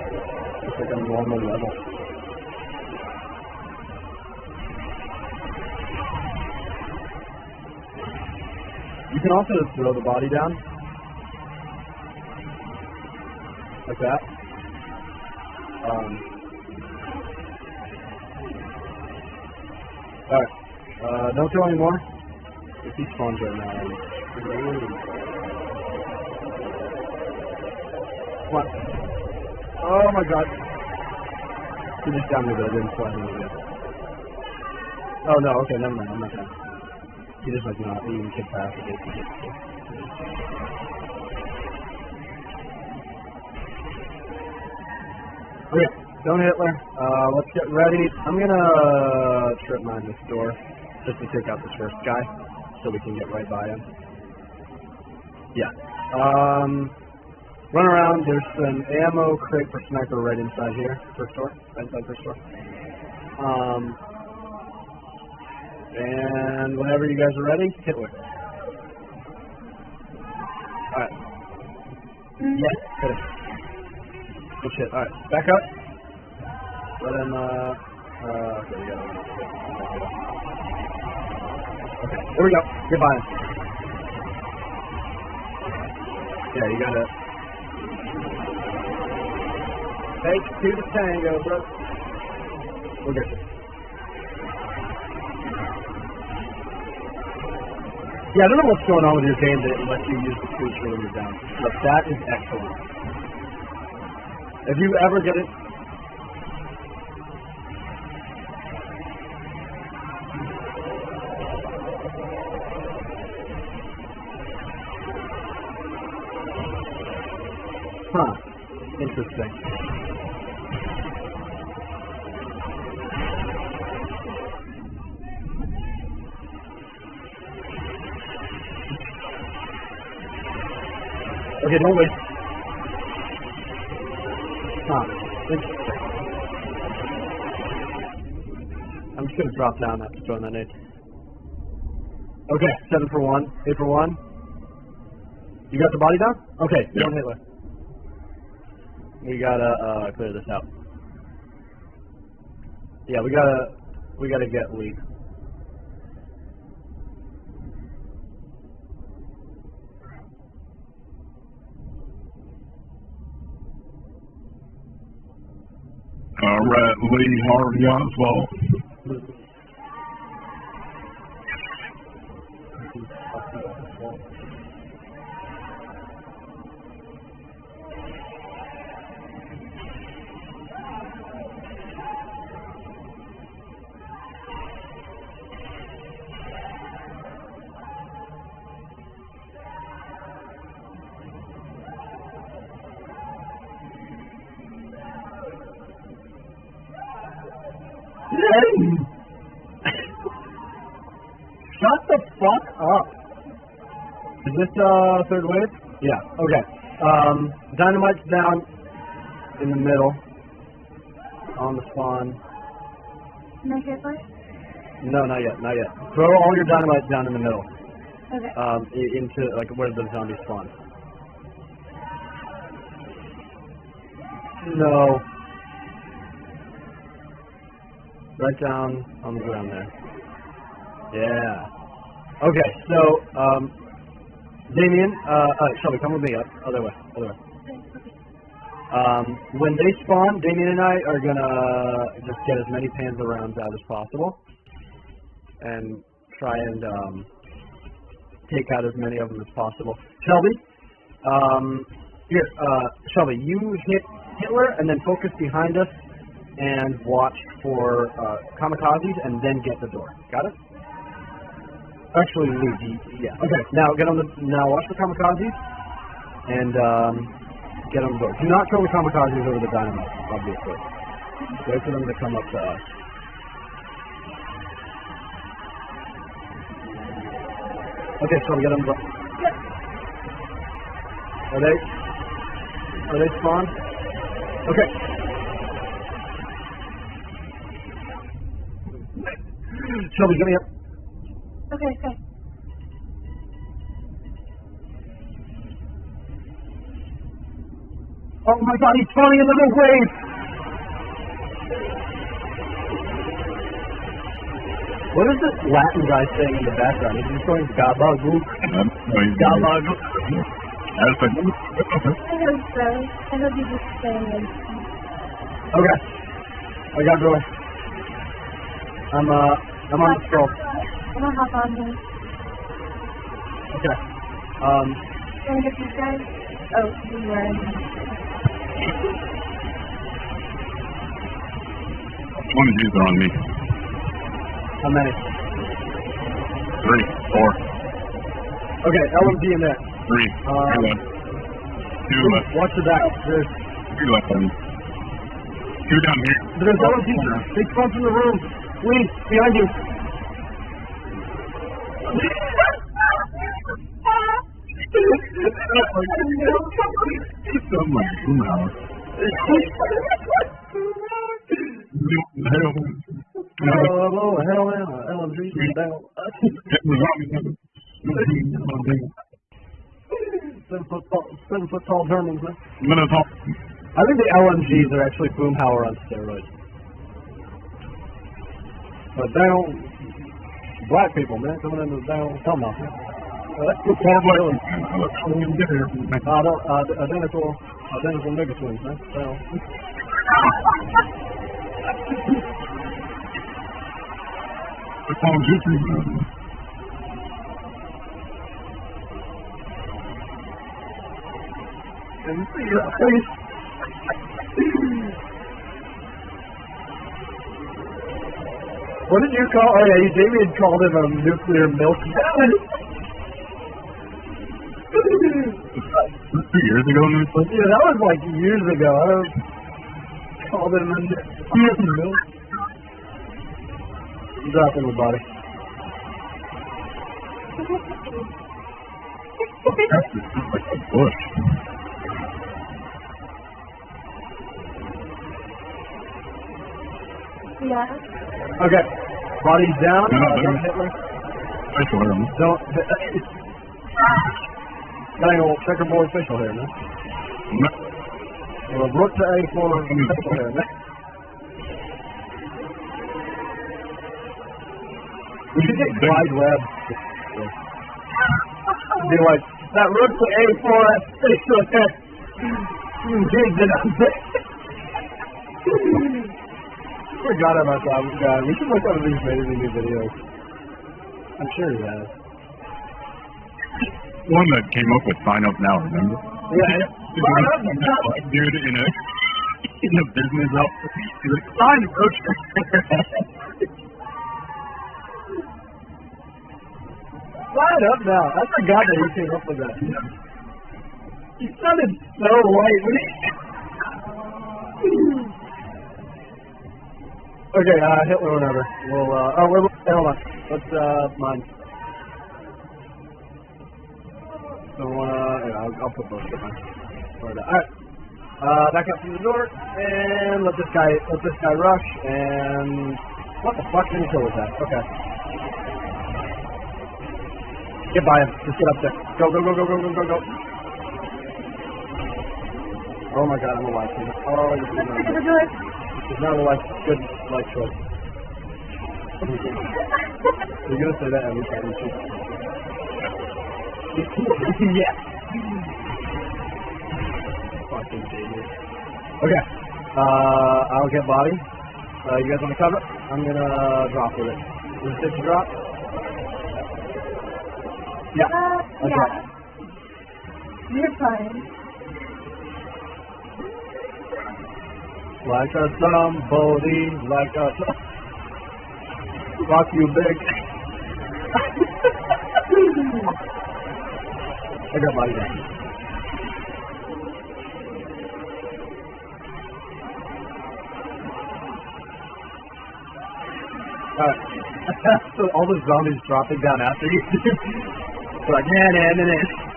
[SPEAKER 1] it's like a normal level. You can also just throw the body down. Like that. Um, Alright. Uh, don't throw any more. If he spawns right now. What? Oh my god. He just down me, but I didn't fly him again. Oh no, okay, never mind. I'm not done. He just like not even capacity. Okay, don't Hitler. Uh, let's get ready. I'm gonna uh, trip mine this door just to take out this first guy, so we can get right by him. Yeah. Um, run around. There's an ammo crate for sniper right inside here. First door. Inside first door. Um, and whenever you guys are ready, Hitler. Alright. Yes, hit it. Good shit. Alright, back up. Let him, uh, uh, okay, we got him. Okay, there we go. Him. Yeah, you got it. Take to the tango, bro. We'll get you. Yeah, I don't know what's going on with your game that lets you use the creature you're down. But that is excellent. If you ever get it, huh? Interesting. Okay, don't wait. Huh. I'm just gonna drop down after throwing that nade. Okay, seven for one, eight for one. You got the body down? Okay,
[SPEAKER 2] Yeah.
[SPEAKER 1] don't Hitler. We gotta uh, clear this out. Yeah, we gotta we gotta get lead.
[SPEAKER 2] All right, Lee Harvey Oswald.
[SPEAKER 1] This uh third wave? Yeah. Okay. Um, dynamite's down in the middle on the spawn.
[SPEAKER 3] Can I hit first?
[SPEAKER 1] No, not yet, not yet. Throw all your dynamite down in the middle,
[SPEAKER 3] Okay.
[SPEAKER 1] um, into like where the zombie spawn. No. Right down on the ground there. Yeah. Okay, so um, Damien, uh, uh, Shelby, come with me up. Other way, other way. Um, when they spawn, Damien and I are gonna just get as many Panzer rounds out as possible, and try and um, take out as many of them as possible. Shelby, um, here, uh, Shelby, you hit Hitler and then focus behind us and watch for uh, kamikazes and then get the door. Got it? Actually, yeah. Okay, now get on the now watch the kamikazes and um, get on the door. Do not throw the kamikazes over the dynamite, obviously. Wait for them to come up to us. Okay, so get on the door. Are they? Are they spawned? Okay. Shelby, get me up.
[SPEAKER 3] Okay, okay.
[SPEAKER 1] Oh my god, he's spawning in the middle wave! What is this Latin guy saying in the background? Is he just going gabagook?
[SPEAKER 2] No, he's-
[SPEAKER 1] Gabagook.
[SPEAKER 2] That's a-
[SPEAKER 3] I hope so. I hope you just stay in.
[SPEAKER 1] Okay. I got going. I'm uh I'm on the scroll.
[SPEAKER 3] I'm gonna hop on here.
[SPEAKER 1] Okay. Um
[SPEAKER 3] Can I get these guys? Oh, you were.
[SPEAKER 2] One of these are on me.
[SPEAKER 1] how many?
[SPEAKER 2] Three, four,
[SPEAKER 1] Okay, LMG in there.
[SPEAKER 2] three,
[SPEAKER 1] Uh,
[SPEAKER 2] two left. Two left.
[SPEAKER 1] Watch the back. There's
[SPEAKER 2] Two left on me. Two down here.
[SPEAKER 1] there's LMG. Big front in the room. Lee, behind you.
[SPEAKER 2] Oh.
[SPEAKER 1] Oh, down.
[SPEAKER 2] On me.
[SPEAKER 1] Seven foot tall, Germans, man. I think the LMGs are actually Boomhauer on steroids. But they don't, black people, man, coming into the damn Tomahawk. man.
[SPEAKER 2] I
[SPEAKER 1] identical, identical twins, man. So,
[SPEAKER 2] The Call of Duty.
[SPEAKER 1] and see that face. what did you call? Oh yeah, Damien called him a nuclear milk.
[SPEAKER 2] Two years ago, and it's like,
[SPEAKER 1] yeah, that was like years ago. I don't called him a nuclear milk. Drop in the body.
[SPEAKER 2] that's just like a bush.
[SPEAKER 3] Yeah.
[SPEAKER 1] Okay. Body's down.
[SPEAKER 2] No, no, no.
[SPEAKER 1] don't Hitler.
[SPEAKER 2] Facial hair.
[SPEAKER 1] Don't. Any old checkerboard facial hair, man. Well, to A for facial hair, man. We should get wide web. Be like, that Rook to A for facial hair. You did it. forgot about that guy. We should look up made any new videos. I'm sure he has.
[SPEAKER 2] One that came up with sign up now, remember?
[SPEAKER 1] Yeah.
[SPEAKER 2] Dude in a in a business outfit. He's like, sign up.
[SPEAKER 1] Line up now. I forgot that he came up with that. He sounded so white okay, uh, Hitler, whatever. We'll, uh, oh, wait, hold on. Let's, uh, mine. So, uh, yeah, I'll, I'll put both of mine. Alright. Uh, back up to the door, and let this guy, let this guy rush, and what the fuck didn't kill with that? Okay. Get by him. Just get up there. Go, go, go, go, go, go, go, go. Oh my god, I'm alive. Oh, this is not,
[SPEAKER 3] get to the door.
[SPEAKER 1] this is not a life, good life choice. You're gonna say that every time you shoot. Yeah. Fucking genius. Okay. Uh, I'll get body. Uh, you guys want to cover? I'm gonna drop with it. Is it safe to drop? Yeah.
[SPEAKER 3] Uh,
[SPEAKER 1] Okay.
[SPEAKER 3] yeah. You're fine.
[SPEAKER 1] Like a somebody, like a rock you big. I got body down. So all the zombies dropping down after you. They're like, nah, nah, nah, nah.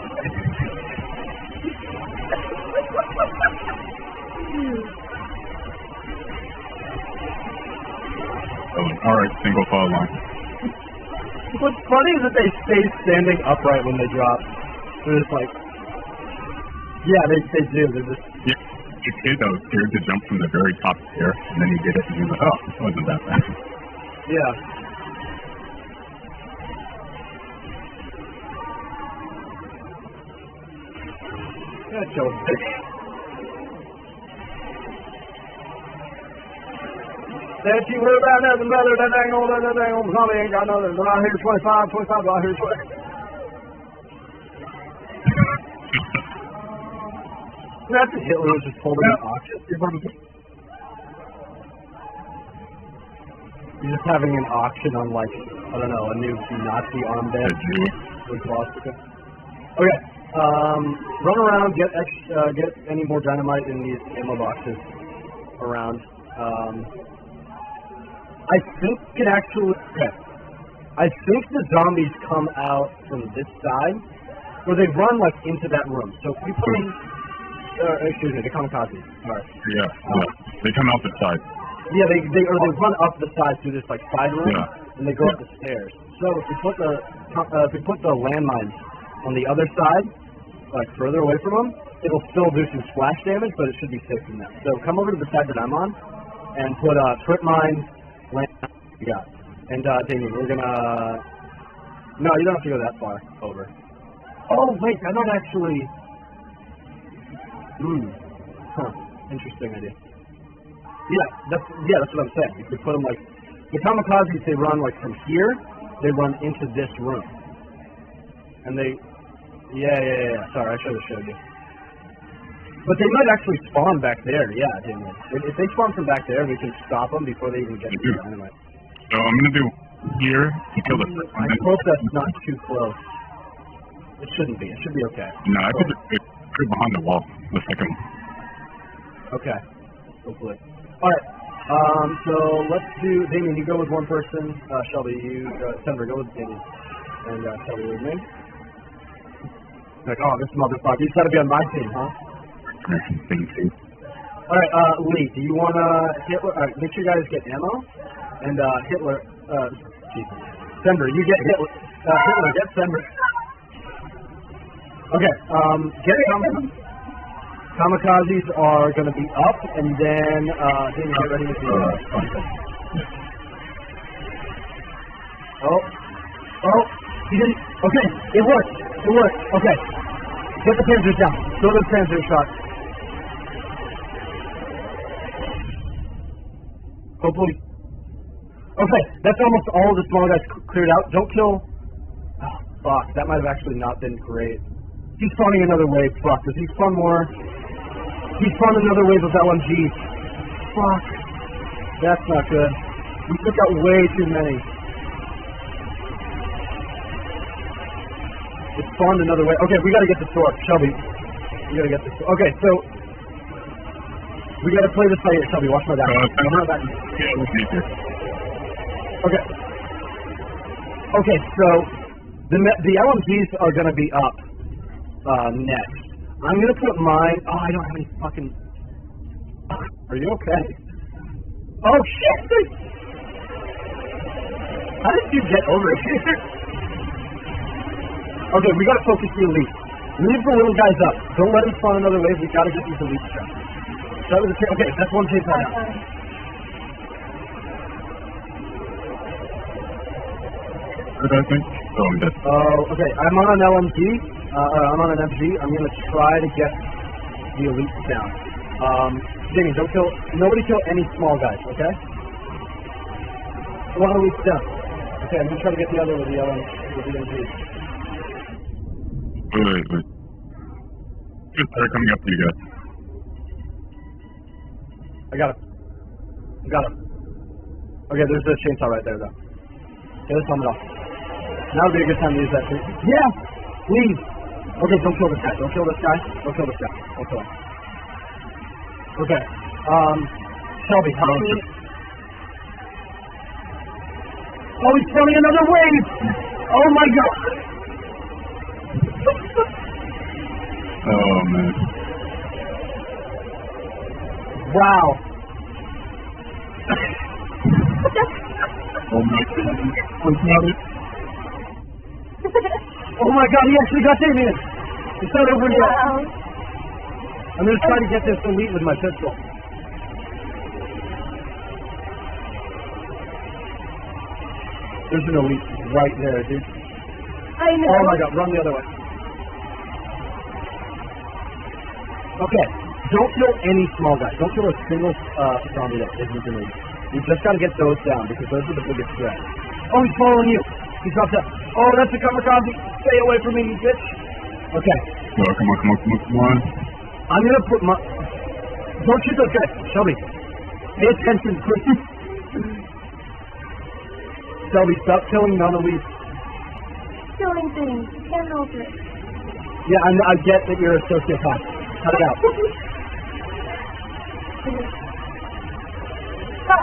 [SPEAKER 2] Oh, all right, single file line.
[SPEAKER 1] What's funny is that they stay standing upright when they drop. They're just like, yeah, they they do. They're just
[SPEAKER 2] Yeah, the kid that was scared to jump from the very top stair, and then he did it, and he was like, oh, it wasn't that bad.
[SPEAKER 1] yeah. Yeah, chill. That you heard about nothing better than dang old that dang old zombie ain't got nothing. But I hear 25, 25, but I hear 20. That's what Hitler was just holding an auction. He's just having an auction on like I don't know a new Nazi armband with. Okay, um, run around, get ex, uh, get any more dynamite in these ammo boxes around. Um, I think it actually. Okay, I think the zombies come out from this side, or they run like into that room. So if we put in, uh, excuse me, the kamikaze. Sorry.
[SPEAKER 2] Yeah, yeah. They come out the side.
[SPEAKER 1] Yeah, they they or they run up the side through this like side room,
[SPEAKER 2] Yeah.
[SPEAKER 1] and they go up the stairs. So if we put the uh, if we put the landmines on the other side, like further away from them, it'll still do some splash damage, but it should be safe from that. So come over to the side that I'm on, and put uh, trip mines, land. Yeah, and uh, Damien, we're gonna. No, you don't have to go that far over. Oh wait, I might actually. Hmm. Huh. Interesting idea. Yeah, that's yeah, that's what I'm saying. You could put them like the kamikazes. They run like from here. They run into this room, and they. Yeah, yeah, yeah. yeah. Sorry, I should have showed you. But they might actually spawn back there. Yeah, Damien. If, if they spawn from back there, we can stop them before they even get to the dynamite.
[SPEAKER 2] So I'm gonna do here to kill the first
[SPEAKER 1] I hope that's not too close. It shouldn't be. It should be okay.
[SPEAKER 2] No, I put it put it behind the wall. The second one.
[SPEAKER 1] Okay. Hopefully. All right. Um, so let's do Damien. You go with one person. Uh, Shelby, you uh, Sandra, go with Damien, and uh, Shelby with me. Like, oh, this motherfucker. He's got to be on my team, huh?
[SPEAKER 2] Thing two.
[SPEAKER 1] All right, uh, Lee. Do you want to Hitler? Uh, make sure you guys get ammo, and uh, Hitler. Uh, Jesus. Sender, you get Hitler. Uh, Hitler, get Sender. Okay. Um, get Kam- kamikazes are going to be up, and then uh, Damien, get ready with the. Oh. Oh. He didn't. Okay. It worked. It worked. Okay. Get the panzers down. Throw the panzer shot. Hopefully, Okay, that's almost all the small guys cleared out. Don't kill. Oh, fuck, that might have actually not been great. He's spawning another wave. Fuck, does he spawn more? He spawned another wave of LMGs. Fuck. That's not good. We took out way too many. It spawned another way. Okay, we gotta get the sword. Shelby. We gotta get the sword. Okay, so. We gotta play this by ear. Shelby, watch my back.
[SPEAKER 2] Uh,
[SPEAKER 1] Watch my back.
[SPEAKER 2] Yeah, let's see here.
[SPEAKER 1] Okay. Okay, so the the LMGs are gonna be up uh, next. I'm gonna put mine. Oh, I don't have any fucking. Are you okay? Oh shit! How did you get over here? okay, we gotta focus the elite. Leave the little guys up. Don't let them spawn another wave. We gotta get these elite stuff. Start with the cha- okay. That's one chainsaw
[SPEAKER 3] Got
[SPEAKER 2] Good, I think. Oh, I'm dead.
[SPEAKER 1] Oh, okay. I'm on an LMG. Uh, I'm on an MG. I'm gonna try to get the elites down. Um, Jamie, don't kill. Nobody kill any small guys, okay? One elites down. Okay, I'm gonna try to get the other with the LM with the MG.
[SPEAKER 2] Wait, wait, start coming up to you guys.
[SPEAKER 1] I got him. I got him. Okay, there's the chainsaw right there, though. Get his helmet off. Now would be a good time to use that. Yeah! Please! Okay, don't kill this guy. Don't kill this guy. Don't kill this guy. Don't kill him. Okay. Um, Shelby, help me. Oh, he's throwing another wave! Oh my god!
[SPEAKER 2] Oh, man.
[SPEAKER 1] Wow.
[SPEAKER 2] Oh, my God. What's not it?
[SPEAKER 1] Oh my god, he actually got Damien! It's not over yet.
[SPEAKER 3] Wow.
[SPEAKER 1] I'm gonna try to get this elite with my pistol. There's an elite right there, dude.
[SPEAKER 3] I know.
[SPEAKER 1] Oh my god, run the other way. Okay, don't kill any small guys. Don't kill a single uh, zombie that isn't an elite. You just gotta get those down because those are the biggest threat. Oh, he's following you. He's up there. Oh, that's a kamikaze. Stay away from me, you bitch. Okay,
[SPEAKER 2] Oh, come on, come on, come on, come on.
[SPEAKER 1] I'm gonna put my. Don't shoot those guys, Shelby. Pay attention, please. Shelby, stop killing non-elites.
[SPEAKER 3] Killing things. Can't help it.
[SPEAKER 1] Yeah, I, I get that you're a sociopath. Cut it out.
[SPEAKER 3] Ah,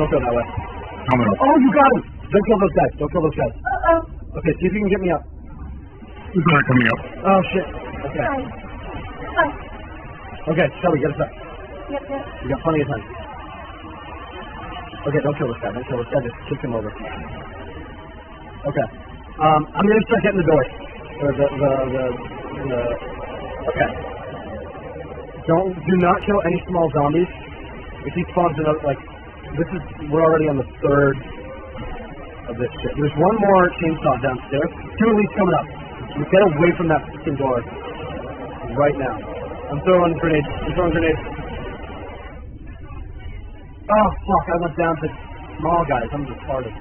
[SPEAKER 1] Don't go that way.
[SPEAKER 2] Coming up.
[SPEAKER 1] Oh, you got him! Don't kill those guys. Don't kill those guys.
[SPEAKER 3] Uh-oh.
[SPEAKER 1] Okay, see if you can get me up.
[SPEAKER 2] Who's not coming up?
[SPEAKER 1] Oh shit. Okay.
[SPEAKER 3] Hi. Hi.
[SPEAKER 1] Okay, Shelby, get us up.
[SPEAKER 3] Yep, yep.
[SPEAKER 1] You got plenty of time. Okay, don't kill this guy. Don't kill this guy. Just kick him over. Okay. Um, I'm gonna start getting the door. Or the the the, the Okay. Don't do not kill any small zombies. If he spawns another like this is we're already on the third of this shit. There's one more chainsaw downstairs. Two elites coming up. Get away from that fucking door right now. I'm throwing grenades. I'm throwing grenades. Oh fuck! I went down to small guys. I'm just retarded.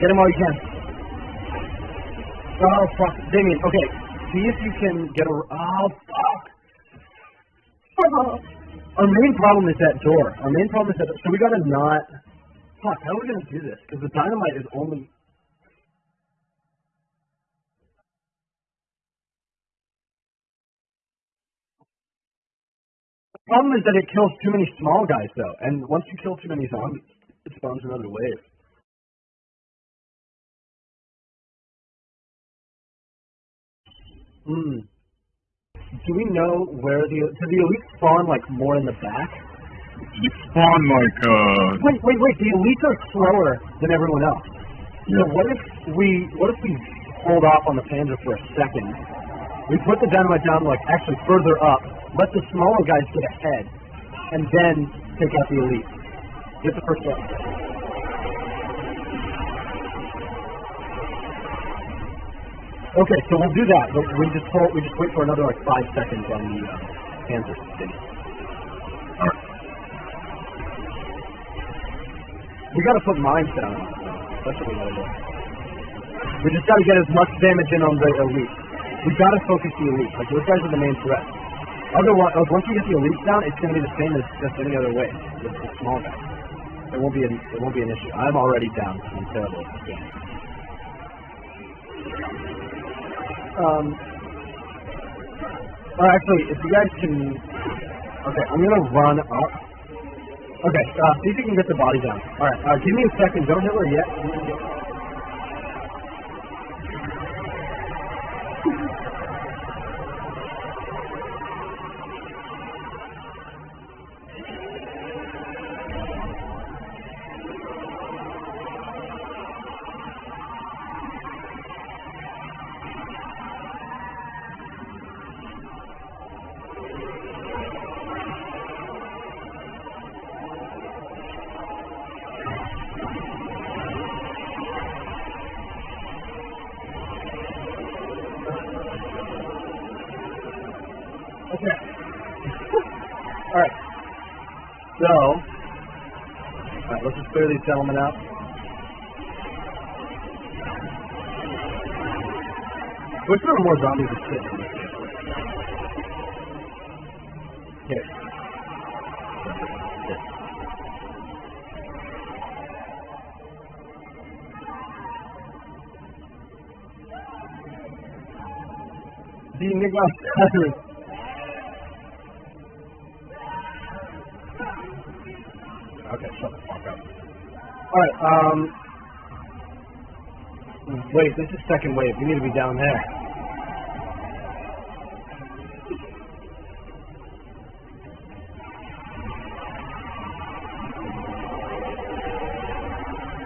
[SPEAKER 1] Get him while you can. Oh fuck, Damien. Okay, see if you can get a. Oh fuck.
[SPEAKER 3] Oh.
[SPEAKER 1] Our main problem is that door. Our main problem is that. So we gotta not. Fuck. How are we gonna do this? Because the dynamite is only. The problem is that it kills too many small guys, though. And once you kill too many zombies, it spawns another wave. Hmm. Do we know where the do the elites spawn like more in the back?
[SPEAKER 2] You spawn like, uh,
[SPEAKER 1] Wait, wait, wait. The elites are slower than everyone else. So what if we what if we hold off on the Panzer for a second? We put the dynamite down like actually further up, let the smaller guys get ahead, and then take out the elite. Get the first one. Okay, so we'll do that. But we just hold, we just wait for another like five seconds on the uh, Kansas City. We gotta put mines down. That's what we gotta do. We just gotta get as much damage in on the elite. We gotta focus the elite. Like those guys are the main threat. Otherwise, like, once we get the elite down, it's gonna be the same as just any other way. With the small guys. It won't be an it won't be an issue. I'm already down. I'm terrible at this game. Um. Or actually, if you guys can, okay, I'm gonna run up. Okay, uh, see if you can get the body down. All right, uh, give me a second. Don't hit her yet. Gentlemen out. Which there are more zombies this game. Here. Here. Die Alright, um... Wait, this is second wave. We need to be down there.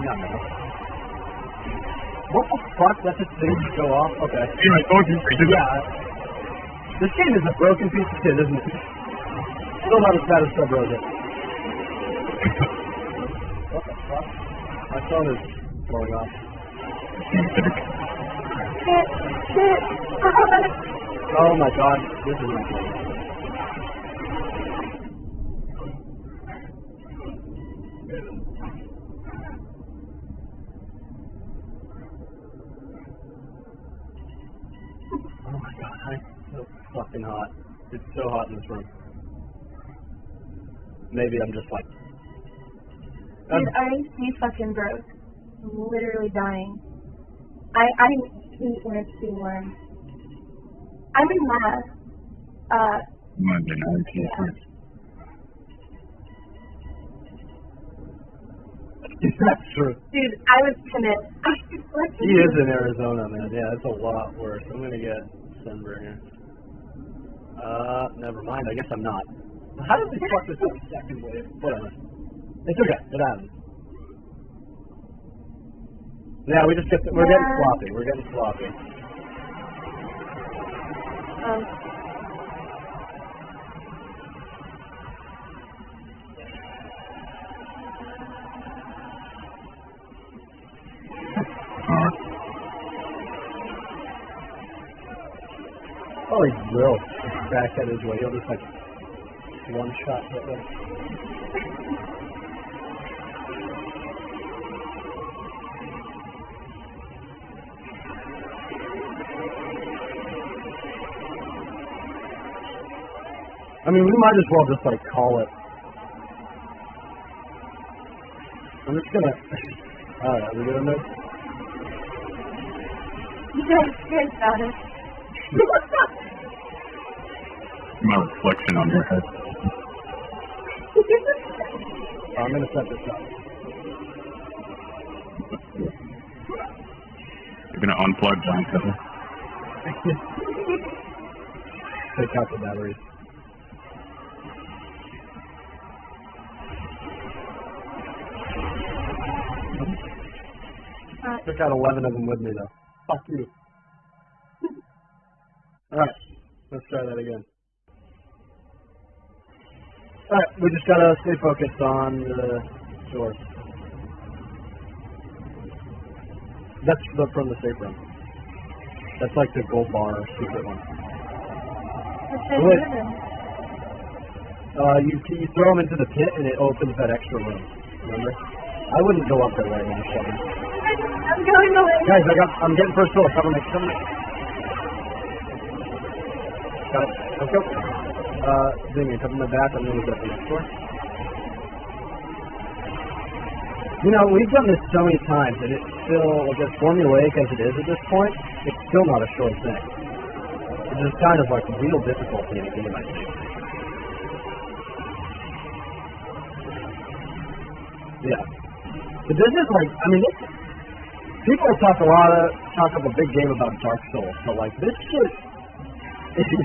[SPEAKER 1] No, no. What the fuck? That's a thing to go off? Okay.
[SPEAKER 2] See, I told you. I did
[SPEAKER 1] Yeah. This game is a broken piece of shit, isn't it? Still not as bad as Sub Rosa. What the fuck? My phone is blowing off. Oh my god, this is good. Oh my god, I'm so fucking hot. It's so hot in this room. Maybe I'm just like. Um,
[SPEAKER 3] Dude, I see fucking broke. I'm literally dying. I I hate when it's too warm. I'm in math. Uh,
[SPEAKER 2] Monday night.
[SPEAKER 1] that's true.
[SPEAKER 3] dude, I was timid. I was like,
[SPEAKER 1] He is in Arizona, man. Yeah, it's a lot worse. I'm gonna get sunburn here. Uh, never mind. I guess I'm not. How did they fuck this up second wave? Whatever. It's okay. It happens. Yeah, we just get we're getting sloppy. We're getting sloppy.
[SPEAKER 3] Um,
[SPEAKER 1] Oh, he will. Back at his way. He'll just like one shot hit them. I mean, we might as well just like call it. I'm just gonna. Alright, we gonna this?
[SPEAKER 3] you guys guys got it.
[SPEAKER 2] My reflection on your head.
[SPEAKER 1] I'm gonna set this up.
[SPEAKER 2] You're gonna unplug John Tether.
[SPEAKER 1] Take out the batteries.
[SPEAKER 3] Uh,
[SPEAKER 1] Took out 11 of them with me, though. Fuck you. Alright, let's try that again. Alright, we just gotta stay focused on the source. That's the, from the safe room. That's like the gold bar secret one. Wait. Uh, you you throw them into the pit and it opens that extra room. Remember? I wouldn't go up there right now, Sheldon.
[SPEAKER 3] I'm going away.
[SPEAKER 1] Guys, I got. I'm getting first floor. Cover me. Cover me. Got it. Let's go. Uh, Damien, cover my back. I'm gonna go up the next floor. You know, we've done this so many times, and it's still, like, as formulaic as it is at this point, it's still not a sure thing. It's just kind of like real difficulty in a game, I think. Yeah. But this is like, I mean, this, people talk a lot of, talk of a big game about Dark Souls, but like, this shit, is,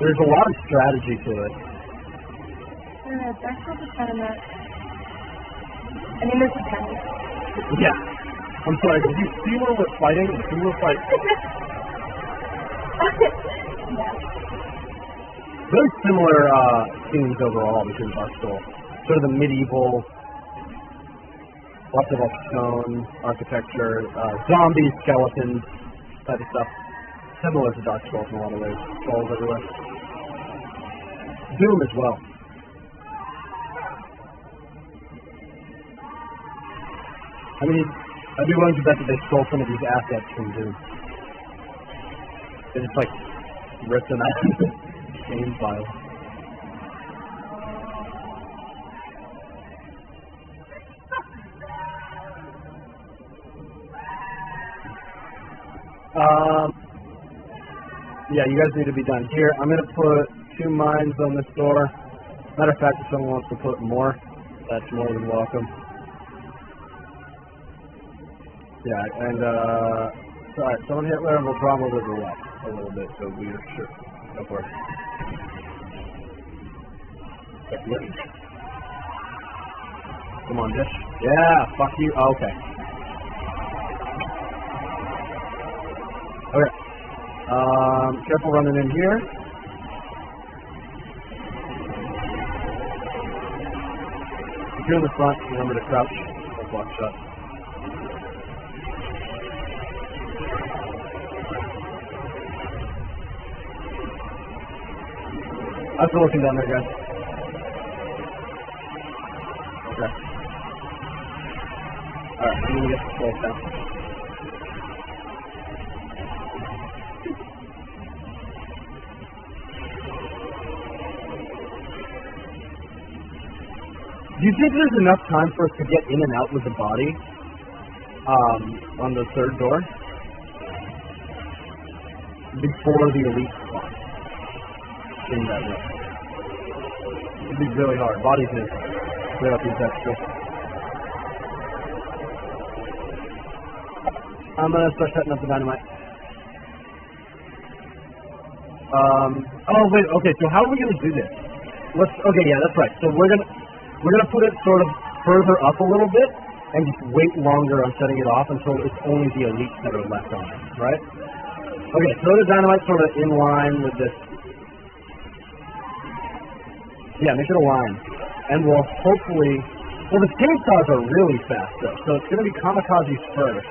[SPEAKER 1] there's a lot of strategy to it.
[SPEAKER 3] Uh, Dark Souls is kind of not. I mean, is kind of.
[SPEAKER 1] Yeah. I'm sorry, did you see where we're fighting? We were fighting.
[SPEAKER 3] yeah.
[SPEAKER 1] Very similar uh, themes overall between Dark Souls. Sort of the medieval, lots of like stone architecture, uh, zombies, skeletons, type of stuff. Similar to Dark Souls in a lot of ways. Souls everywhere. Doom as well. I mean, I'd be willing to bet that they stole some of these assets from Doom. They just like ripped them out of the game file. Um, yeah, you guys need to be done here. I'm gonna put two mines on this door. Matter of fact, if someone wants to put more, that's more than welcome. Yeah, and uh, sorry, someone hit where will probably go up a little bit, so we are sure. Go for it. Come on, Dish. Yeah, fuck you. Oh, okay. Okay. Um, careful running in here. If you're in the front, remember to crouch. Don't block shut. I'm still looking down there, guys. Okay. Alright, I'm gonna get the close down. Do you think there's enough time for us to get in and out with the body um, on the third door before the elite spawn in that room? It'd be really hard. Bodies in. Clear out these extras. I'm gonna start setting up the dynamite. Um. Oh wait. Okay. So how are we gonna do this? Let's. Okay. Yeah. That's right. So we're gonna we're gonna put it sort of further up a little bit and just wait longer on setting it off until it's only the elites that are left on it. Right. Okay. Throw the dynamite sort of in line with this. Yeah. Make it a line, and we'll hopefully. Well, the chainsaws are really fast though, so it's gonna be kamikazes first.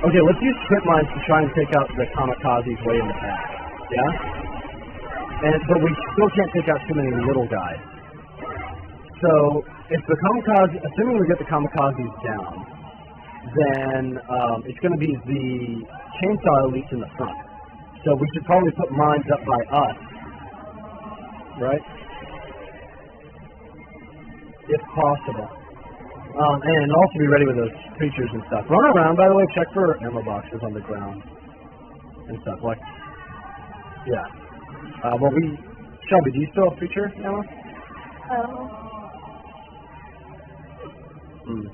[SPEAKER 1] Okay, let's use trip mines to try and take out the kamikazes way in the back. Yeah? And but we still can't take out too many little guys. So if the kamikaze assuming we get the kamikazes down, then um, it's gonna be the chainsaw elites in the front. So we should probably put mines up by us. Right? If possible. Um, and also be ready with those creatures and stuff. Run around, by the way, check for ammo boxes on the ground and stuff. Like, yeah. Uh, well, we, Shelby, do you still have creature ammo?
[SPEAKER 3] Oh.
[SPEAKER 1] Hmm.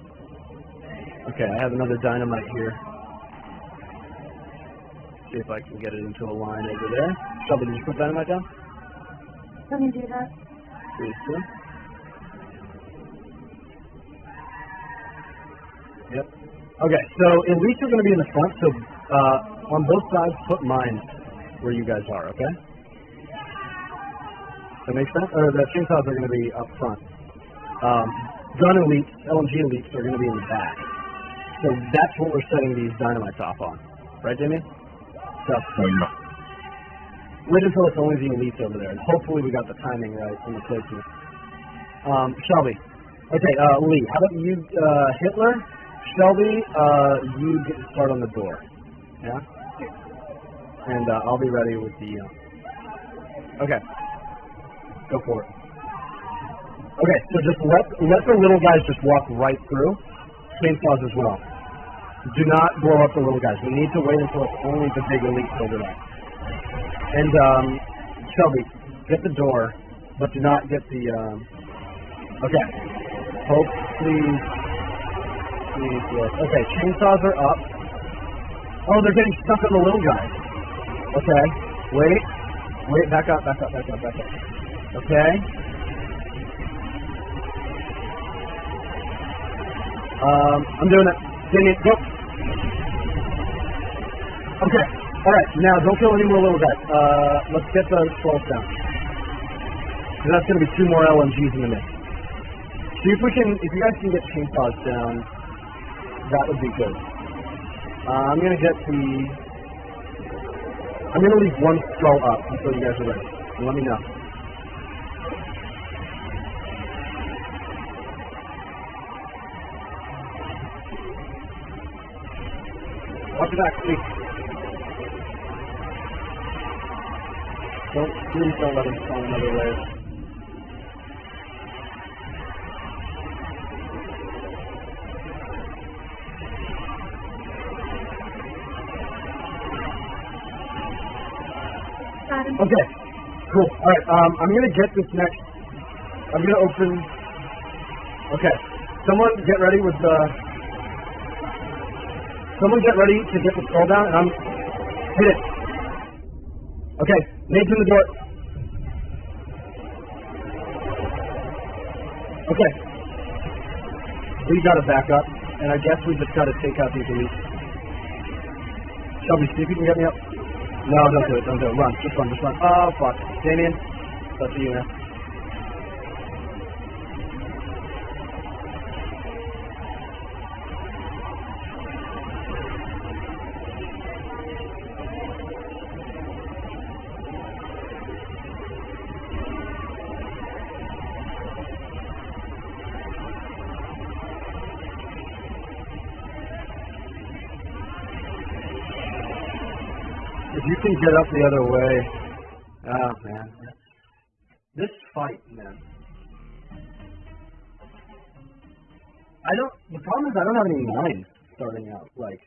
[SPEAKER 1] Okay, I have another dynamite here. See if I can get it into a line over there. Shelby, did you put dynamite down?
[SPEAKER 3] Let me do that.
[SPEAKER 1] Please do. Yep. Okay, so at least we're going to be in the front, so uh, on both sides, put mines where you guys are, okay? That makes sense? Or the chainsaws are going to be up front. Um, gun elites, LMG elites are going to be in the back. So that's what we're setting these dynamites off on. Right, Jimmy? So,
[SPEAKER 2] yeah.
[SPEAKER 1] wait until it's only the elites over there, and hopefully we got the timing right in the placement. Um, Shelby. Okay, uh, Lee, how about you, uh, Hitler? Shelby, uh, you get to start on the door. Yeah? And, uh, I'll be ready with the, uh, okay. Go for it. Okay, so just let, let the little guys just walk right through. Chainsaws as well. Do not blow up the little guys. We need to wait until it's only the big elites over there. And, um, Shelby, get the door, but do not get the, um, okay. Hope, please. Please, yes. Okay, chainsaws are up. Oh, they're getting stuck on the little guys. Okay, wait. Wait, back up, back up, back up, back up. Okay. Um, I'm doing it. Damien, go. Okay. All right. Now, don't kill any more little guys. Uh, let's get the skulls down. 'Cause that's going to be two more LMGs in the mix. See if we can, if you guys can get chainsaws down, that would be good. Uh, I'm going to get the, I'm going to leave one skull up until you guys are ready. Let me know. Watch your back, please. Don't, please don't let him fall another way. Okay, cool. All right, um, I'm gonna get this next. I'm gonna open. Okay, someone get ready with the. Someone get ready to get the skull down, and I'm hit it. Okay, Nate's in the door. Okay, we gotta back up, and I guess we just gotta take out these elites. Shelby, see if you can get me up. No, don't do it. Don't do it. Run. Just run. Just run. Oh, fuck. Damien. That's you, man. Can get up the other way. Oh, man. This fight, man. I don't. The problem is I don't have any mines starting out. Like,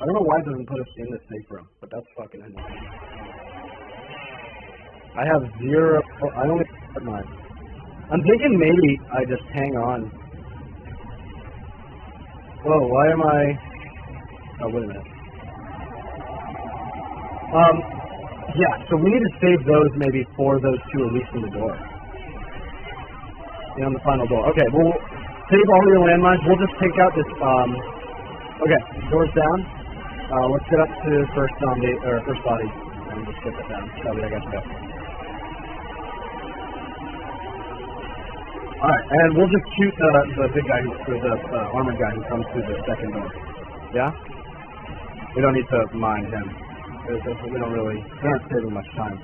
[SPEAKER 1] I don't know why it doesn't put us in the safe room, but that's fucking annoying. I have zero. I only have mine. I'm thinking maybe I just hang on. Whoa, why am I? Oh, wait a minute. Um, yeah, so we need to save those maybe for those two at least in the door. Yeah, on the final door. Okay, we'll save all your landmines. We'll just take out this, um, okay, doors down. Uh, let's get up to first zombie, or first body, and just get that down. Shelby, I got you. Alright, and we'll just shoot the, the big guy, who, or the uh, armored guy who comes through the second door. Yeah? We don't need to mind him. There's- We don't really, we're not saving much time.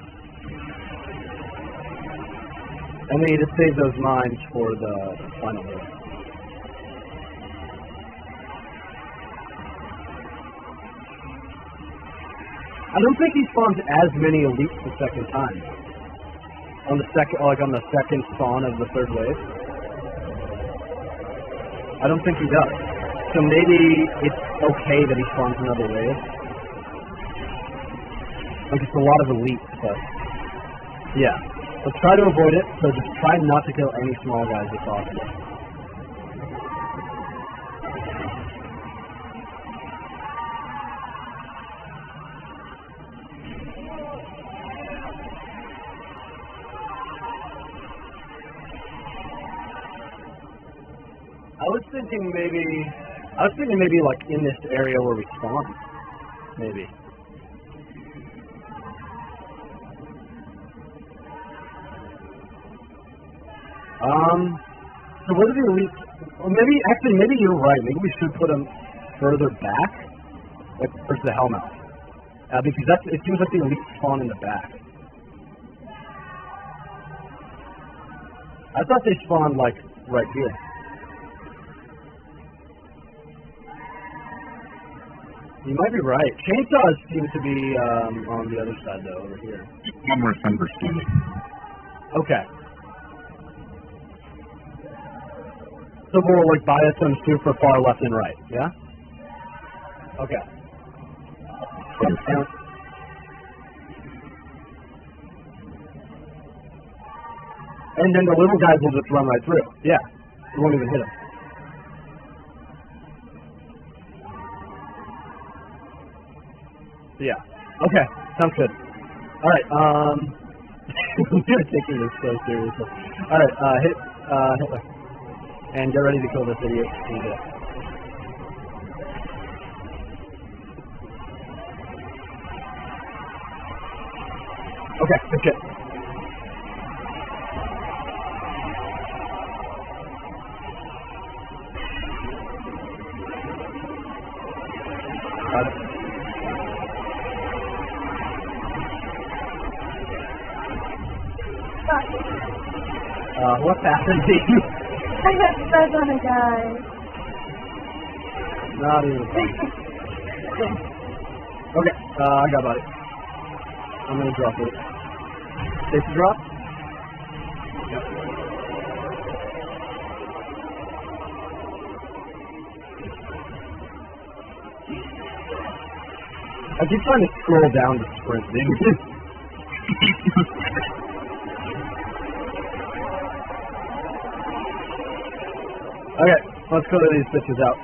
[SPEAKER 1] And we need to save those mines for the final door. I don't think he spawns as many elites the second time. On the second, like on the second spawn of the third wave. I don't think he does. So maybe it's okay that he spawns another wave. Like it's a lot of elites, but yeah. Let's try to avoid it. So just try not to kill any small guys if possible. I was thinking maybe, I was thinking maybe like in this area where we spawn, maybe. Um, so what are the elites? Well, maybe actually, maybe you're right. Maybe we should put them further back, like towards the hellmouth. Uh, because that's, it seems like the elite spawn in the back. I thought they spawned, like, right here. You might be right. Chainsaws seem to be um, on the other side, though, over here.
[SPEAKER 2] One more misunderstanding.
[SPEAKER 1] Okay. More like bias and super far left and right, yeah? Okay. And, then the little guys will just run right through. Yeah. You won't even hit them. Yeah. Okay. Sounds good. All right. Um, you're taking this so seriously. All right. Uh, hit uh, Hitler, and get ready to kill this idiot. And, uh, Okay. Good shit. Got it. Uh, what's happened to you?
[SPEAKER 3] I got stuck on a guy.
[SPEAKER 1] Not even. Okay, uh, I got body. I'm gonna drop it. Safety drop? Yep. I keep trying to scroll down to sprint, dude. okay, let's clear these bitches out.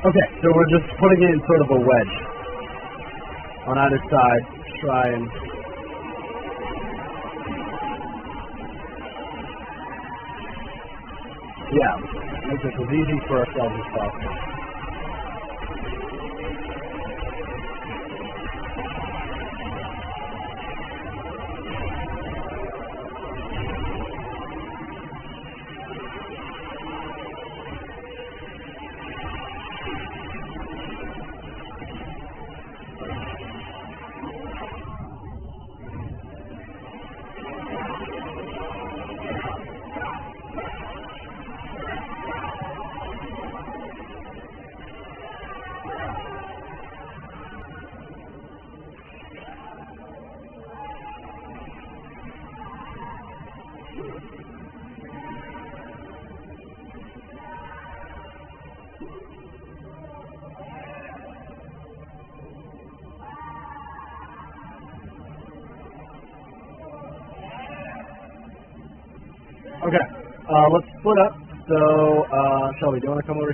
[SPEAKER 1] Okay, so we're just putting in sort of a wedge on either side. Try and yeah, make this as easy for ourselves as possible.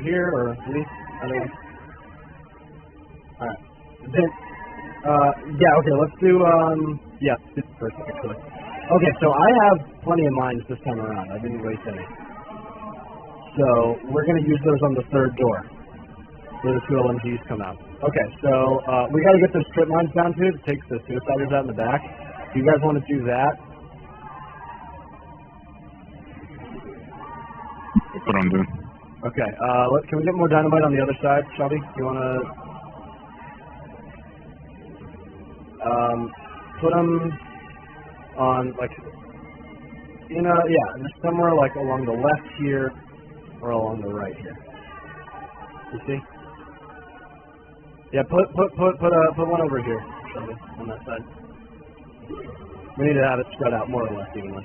[SPEAKER 1] Here or me? I don't. Alright. Then, uh, yeah, okay, let's do, um, yeah, this first, actually. Okay, so I have plenty of mines this time around. I didn't waste any. So, we're going to use those on the third door. Where the two LMGs come out. Okay, so, uh, we got to get those strip mines down too to take the suiciders out in the back. Do you guys want to do that?
[SPEAKER 2] That's what I'm doing.
[SPEAKER 1] Okay, uh, let, can we get more dynamite on the other side, Shelby? You wanna, um, put them on, like, you know, yeah, somewhere, like, along the left here, or along the right here. You see? Yeah, put, put, put, put, uh, put one over here, Shelby, on that side. We need to have it spread out more or less evenly.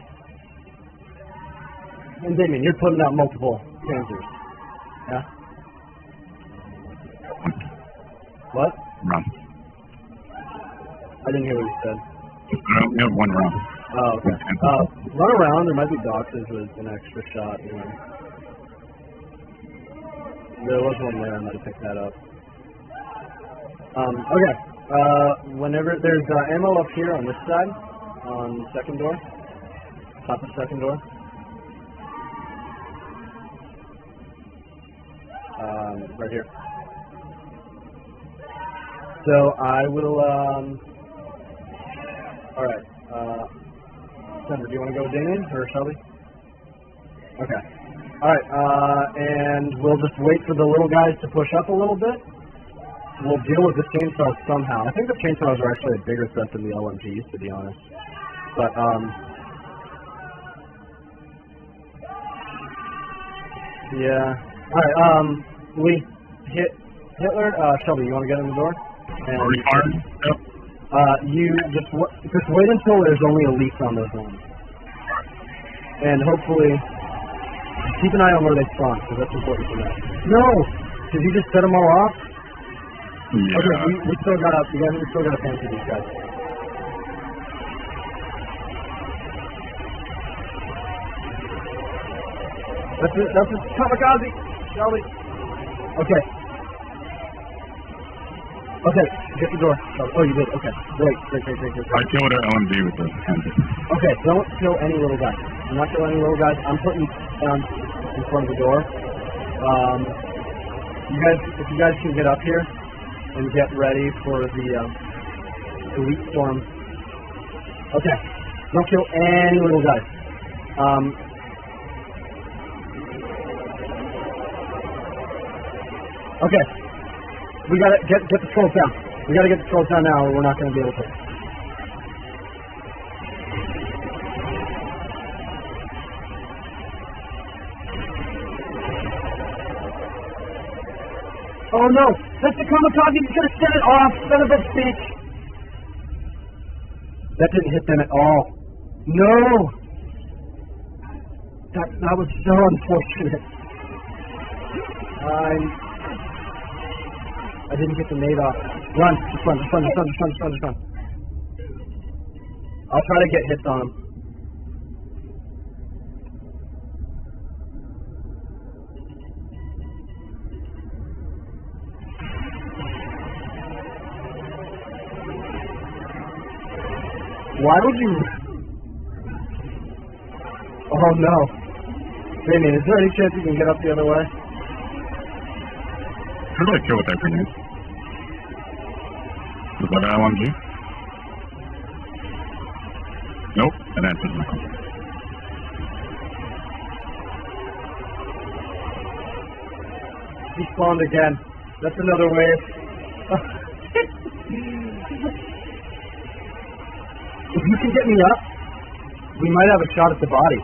[SPEAKER 1] And Damien, you're putting out multiple cancers. Yeah? What?
[SPEAKER 2] Round.
[SPEAKER 1] I didn't hear what you said.
[SPEAKER 2] I only have one round.
[SPEAKER 1] Oh, okay. Uh, run around. There might be boxes with an extra shot. You know. There was one there. I might have picked that up. Um, okay. Uh, whenever there's uh, ammo up here on this side, on the second door, top of the second door. Um, right here. So I will. Um, all right. Uh. Do you want to go with Damien or Shelby? Okay. All right. Uh, and we'll just wait for the little guys to push up a little bit. We'll deal with the chainsaws somehow. I think the chainsaws are actually a bigger threat than the LMGs, to be honest. But um, yeah. All right. Um, we hit Hitler. Uh, Shelby, you want to get in the door? And
[SPEAKER 2] Already armed? Yep.
[SPEAKER 1] uh, you just just wait until there's only elites on those ones, and hopefully keep an eye on where they spawn because that's important for that. No, did you just set them all off?
[SPEAKER 2] Yeah.
[SPEAKER 1] Okay, we, we still gotta we, gotta, we still gotta fancy these guys. That's it. That's it. Kamikaze. Shelby. Okay. Okay. Get the door. Shelby. Oh, you did. Okay. Great. Great. Great. Great. Great.
[SPEAKER 2] I killed an LMG with the handle.
[SPEAKER 1] Okay, don't kill any little guys. I'm not killing any little guys. I'm putting down in front of the door. Um, you guys, if you guys can get up here and get ready for the uh, elite storm. Okay, don't kill any little guys. Um, okay, we gotta get get the trolls down. We gotta get the trolls down now, or we're not gonna be able to. Oh no! The kamikaze! You should have set it off, son of a bitch! That didn't hit them at all. No! That that was so unfortunate. I I didn't get the nade off. Run! Just run! Just run! Just run! Just run! Just run! Just run! I'll try to get hits on him. Why would you? Oh no. Damien, is there any chance you can get up the other way?
[SPEAKER 2] Who did I kill with that grenade? Was that an LMG? Nope, that answers my question.
[SPEAKER 1] He spawned again. That's another wave. if you can get me up, we might have a shot at the body.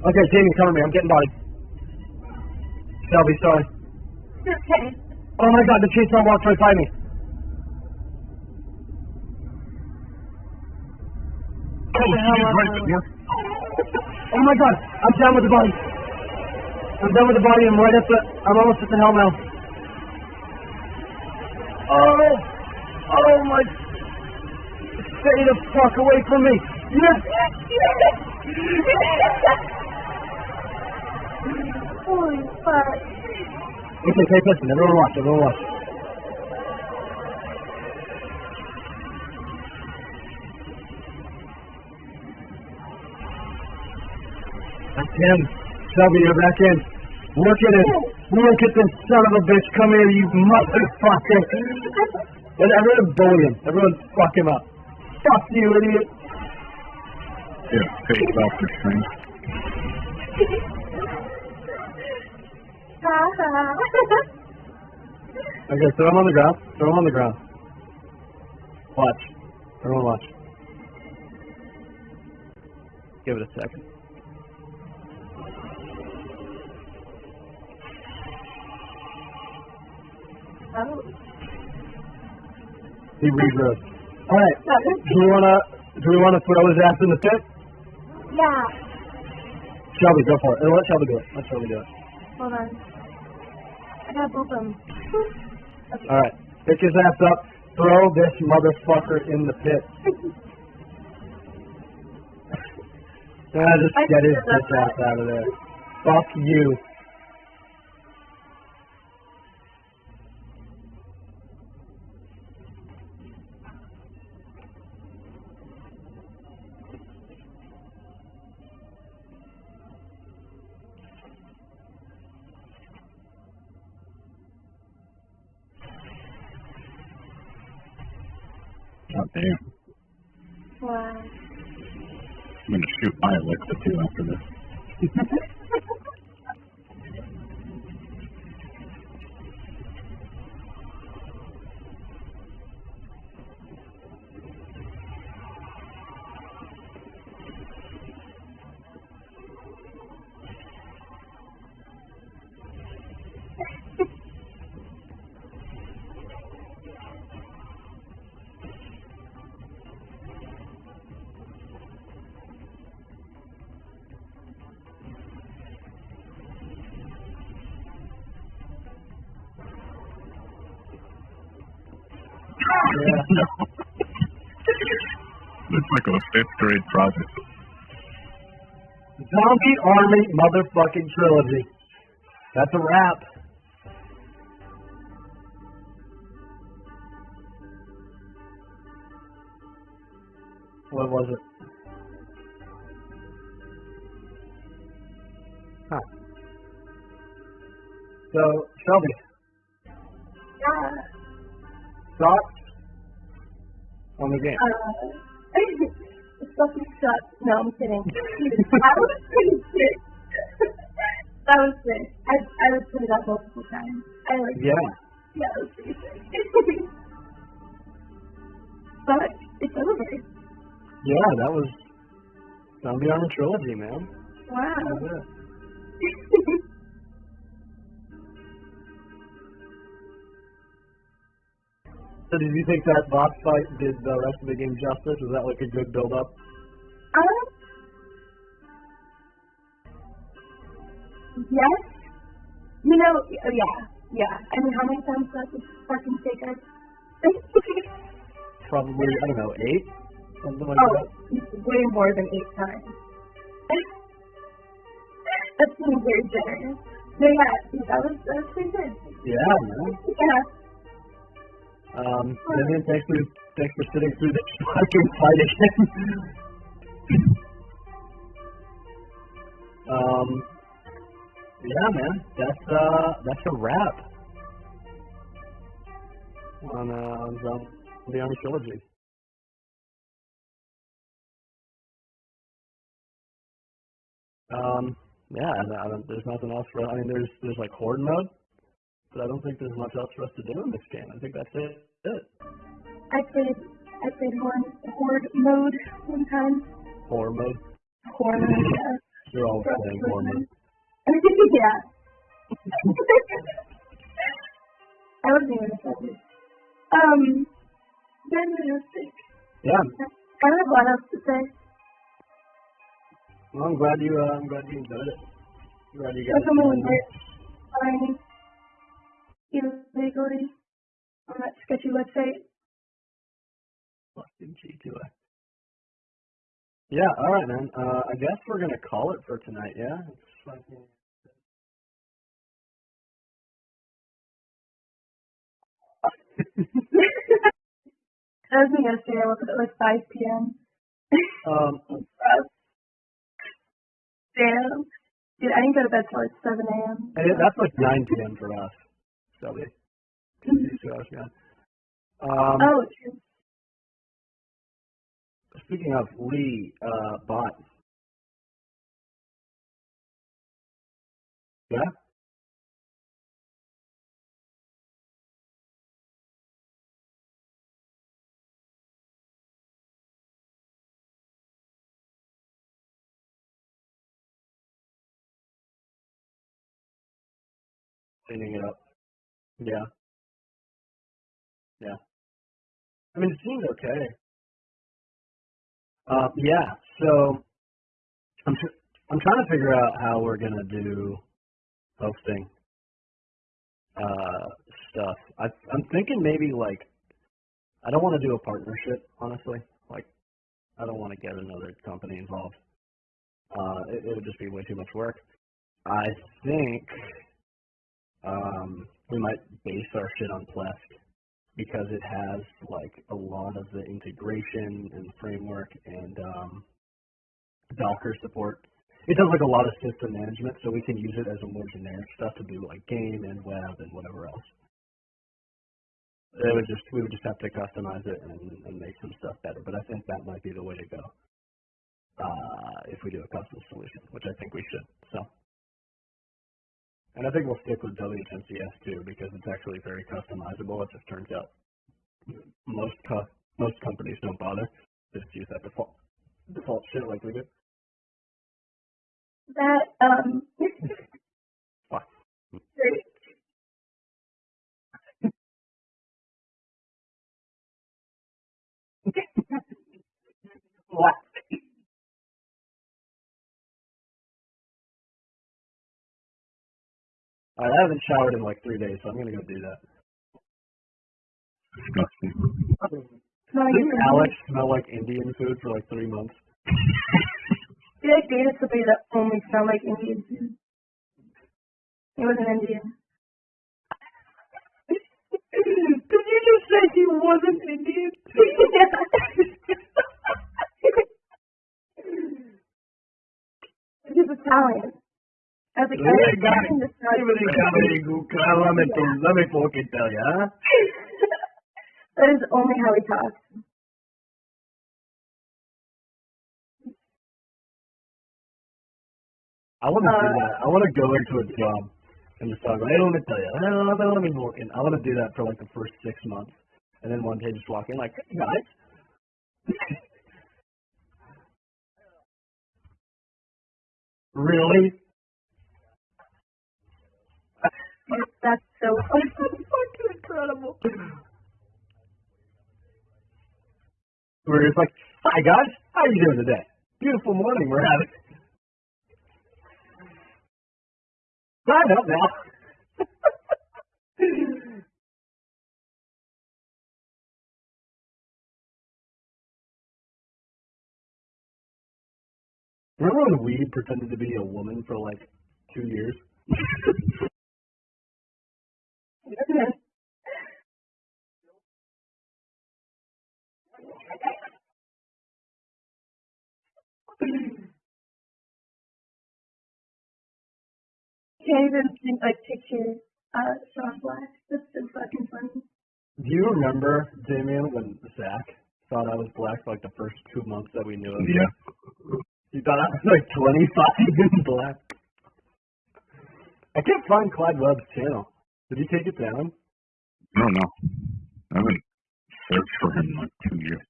[SPEAKER 1] Okay, Jamie, cover me. I'm getting body. Shelby, sorry.
[SPEAKER 3] Okay.
[SPEAKER 1] Oh my god, the chainsaw walked right by me.
[SPEAKER 2] Oh,
[SPEAKER 1] the
[SPEAKER 2] she is right
[SPEAKER 1] I-
[SPEAKER 2] there.
[SPEAKER 1] Oh my god, I'm down with the body. I'm done with the body. I'm right at the. I'm almost at the hellmouth. Oh, oh my! Stay the fuck away from me. Yes.
[SPEAKER 3] Holy fuck.
[SPEAKER 1] Okay, pay attention. Everyone watch. Everyone watch. That's him. Shelby, you're back in. Look at it. Look at this son of a bitch. Come here, you motherfucker. And everyone bully him. Everyone fuck him up. Fuck you, idiot.
[SPEAKER 2] Yeah, face off the string.
[SPEAKER 1] Okay, throw him on the ground. Throw him on the ground. Watch. Everyone watch. Give it a second.
[SPEAKER 3] oh.
[SPEAKER 1] He regrows. Alright. Do we wanna do we wanna throw his ass in the pit?
[SPEAKER 3] Yeah.
[SPEAKER 1] Shelby, go for it. Let Shelby do it. Let Shelby do it.
[SPEAKER 3] Hold on. I gotta boop him. Okay.
[SPEAKER 1] Alright. Pick his ass up. Throw this motherfucker in the pit. Ah, just
[SPEAKER 3] I
[SPEAKER 1] get his bitch ass out of there. Fuck you.
[SPEAKER 2] God damn.
[SPEAKER 3] Wow.
[SPEAKER 2] I'm gonna shoot my Alexa too after this. Looks like a fifth grade project.
[SPEAKER 1] Zombie Army motherfucking trilogy. That's a wrap. What was it? Huh. So, Shelby, the game?
[SPEAKER 3] Uh, it's fucking sucks. No, I'm kidding. I was pretty sick. that was sick. I I was put it up multiple times. I like
[SPEAKER 1] Yeah.
[SPEAKER 3] yeah, it was pretty sick. but it's over.
[SPEAKER 1] Yeah, that was Zombie Army trilogy, man. That
[SPEAKER 3] Wow.
[SPEAKER 1] Think that boss fight did the rest of the game justice? Was that like a good build up?
[SPEAKER 3] um. Yes. You know, yeah, yeah. I mean, how many times does this fucking take us?
[SPEAKER 1] Probably I don't know, eight? Something like
[SPEAKER 3] oh,
[SPEAKER 1] that.
[SPEAKER 3] way more than eight times. That's being very generous. No, yeah, that was that was pretty good.
[SPEAKER 1] Yeah, man.
[SPEAKER 3] Yeah.
[SPEAKER 1] Um Vivian, thanks for thanks for sitting through this fucking fight again. um yeah man, that's uh that's a wrap on uh on Zombie Army Trilogy. Um, yeah, don't, there's nothing else for. I mean, there's there's like horde mode, but I don't think there's much else for us to do in this game. I think that's it.
[SPEAKER 3] I played I played horde horde mode one time.
[SPEAKER 1] Horror mode.
[SPEAKER 3] Horde mode, yeah.
[SPEAKER 1] You're always playing horror mode.
[SPEAKER 3] yeah. I wasn't even excited. Um, then was.
[SPEAKER 1] Yeah.
[SPEAKER 3] I don't have a lot else to say.
[SPEAKER 1] Well, I'm glad you. Uh, I'm glad you enjoyed it. I'm glad you
[SPEAKER 3] That's
[SPEAKER 1] got
[SPEAKER 3] someone
[SPEAKER 1] it.
[SPEAKER 3] that signed illegally on that sketchy website.
[SPEAKER 1] Fucking G2A. Yeah. All right, man. Uh, I guess we're gonna call it for tonight. Yeah.
[SPEAKER 3] That was me yesterday. I woke up at like 5 p.m.
[SPEAKER 1] Um.
[SPEAKER 3] Damn. Dude, I didn't go to bed till like 7 a.m.
[SPEAKER 1] that's like 9 p.m. for us. Shelby. Us, yeah. Um.
[SPEAKER 3] Oh.
[SPEAKER 1] Speaking of Lee, uh, bot. Yeah. Cleaning it up. Yeah. Yeah. I mean, it seems okay. Uh, yeah. So I'm tr- I'm trying to figure out how we're gonna do hosting uh, stuff. I, I'm thinking maybe like I don't want to do a partnership, honestly. Like I don't want to get another company involved. Uh, it, it would just be way too much work. I think um, we might base our shit on Pleft because it has like a lot of the integration and framework and um, Docker support. It does like a lot of system management, so we can use it as a more generic stuff to do like game and web and whatever else. It would just we would just have to customize it and, and make some stuff better. But I think that might be the way to go. Uh, if we do a custom solution, which I think we should. So, and I think we'll stick with WHMCS too because it's actually very customizable. It just turns out most co- most companies don't bother. They just use that default default shit like we do.
[SPEAKER 3] That um. Great.
[SPEAKER 1] What? I haven't showered in like three days, so I'm gonna go do that.
[SPEAKER 2] Disgusting.
[SPEAKER 3] Smell like
[SPEAKER 1] Didn't Alex smell like Indian food for like three months?
[SPEAKER 3] I feel like dated somebody that only smelled like Indian food. He was an Indian.
[SPEAKER 1] Did you just say he wasn't Indian?
[SPEAKER 3] He's Italian. Was like, I
[SPEAKER 1] Hey,
[SPEAKER 3] didn't
[SPEAKER 1] got
[SPEAKER 3] expect him to smell
[SPEAKER 1] Let me, let me fucking tell you, huh?
[SPEAKER 3] That is only how he talks.
[SPEAKER 1] I want to do
[SPEAKER 3] Uh,
[SPEAKER 1] that. I want to go into a job and just talk. Hey, let me tell you. Let me walk in. I want to do that for like the first six months, and then one day just walk in like, hey guys. really?
[SPEAKER 3] That's so
[SPEAKER 1] fucking incredible. We're just like, hi guys, how are you doing today? Beautiful morning we're having. Sign up now. Remember when weed pretended to be a woman for like two years?
[SPEAKER 3] Can't even like picture uh Sean Black. That's so fucking funny.
[SPEAKER 1] Do you remember, Damien, when Zach thought I was black for like the first two months that we knew him?
[SPEAKER 2] Yeah.
[SPEAKER 1] He thought I was like 25 and black. I can't find Clyde Webb's channel. Did he take it down?
[SPEAKER 2] I don't know. I haven't searched for him in like two years.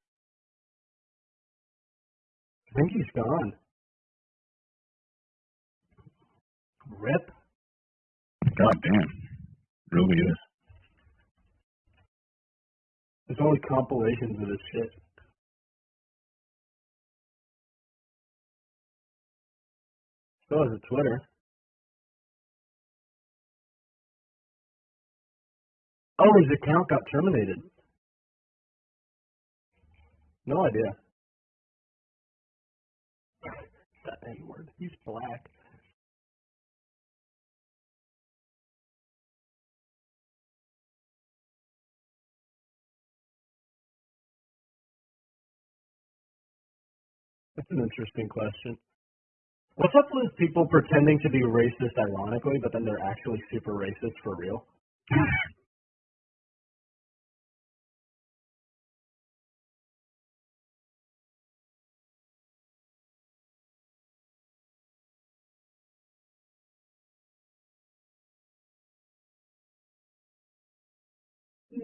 [SPEAKER 1] I think he's gone. Rip.
[SPEAKER 2] God damn. Really is.
[SPEAKER 1] There's only compilations of his shit. So is a Twitter. Oh, his account got terminated. No idea. that A word. He's black. That's an interesting question. What's up with people pretending to be racist ironically, but then they're actually super racist for real?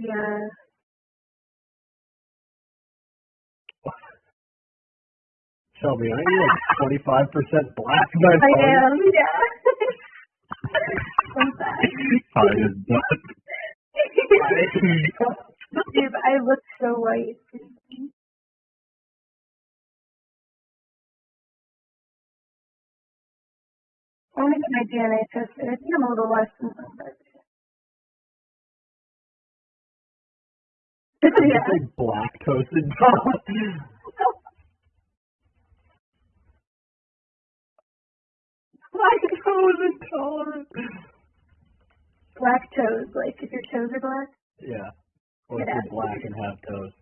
[SPEAKER 3] Yeah.
[SPEAKER 1] Shelby, aren't you like 25% black?
[SPEAKER 3] I am, yeah. I'm sorry.
[SPEAKER 2] Hide his butt.
[SPEAKER 3] Dude, I look so white. I want to get my DNA tested. I think I'm a little less than 25%.
[SPEAKER 1] It's like black toasted top. Lactose intolerant.
[SPEAKER 3] Black toes, like if your toes are black.
[SPEAKER 1] Yeah. Or if you're black and have toes.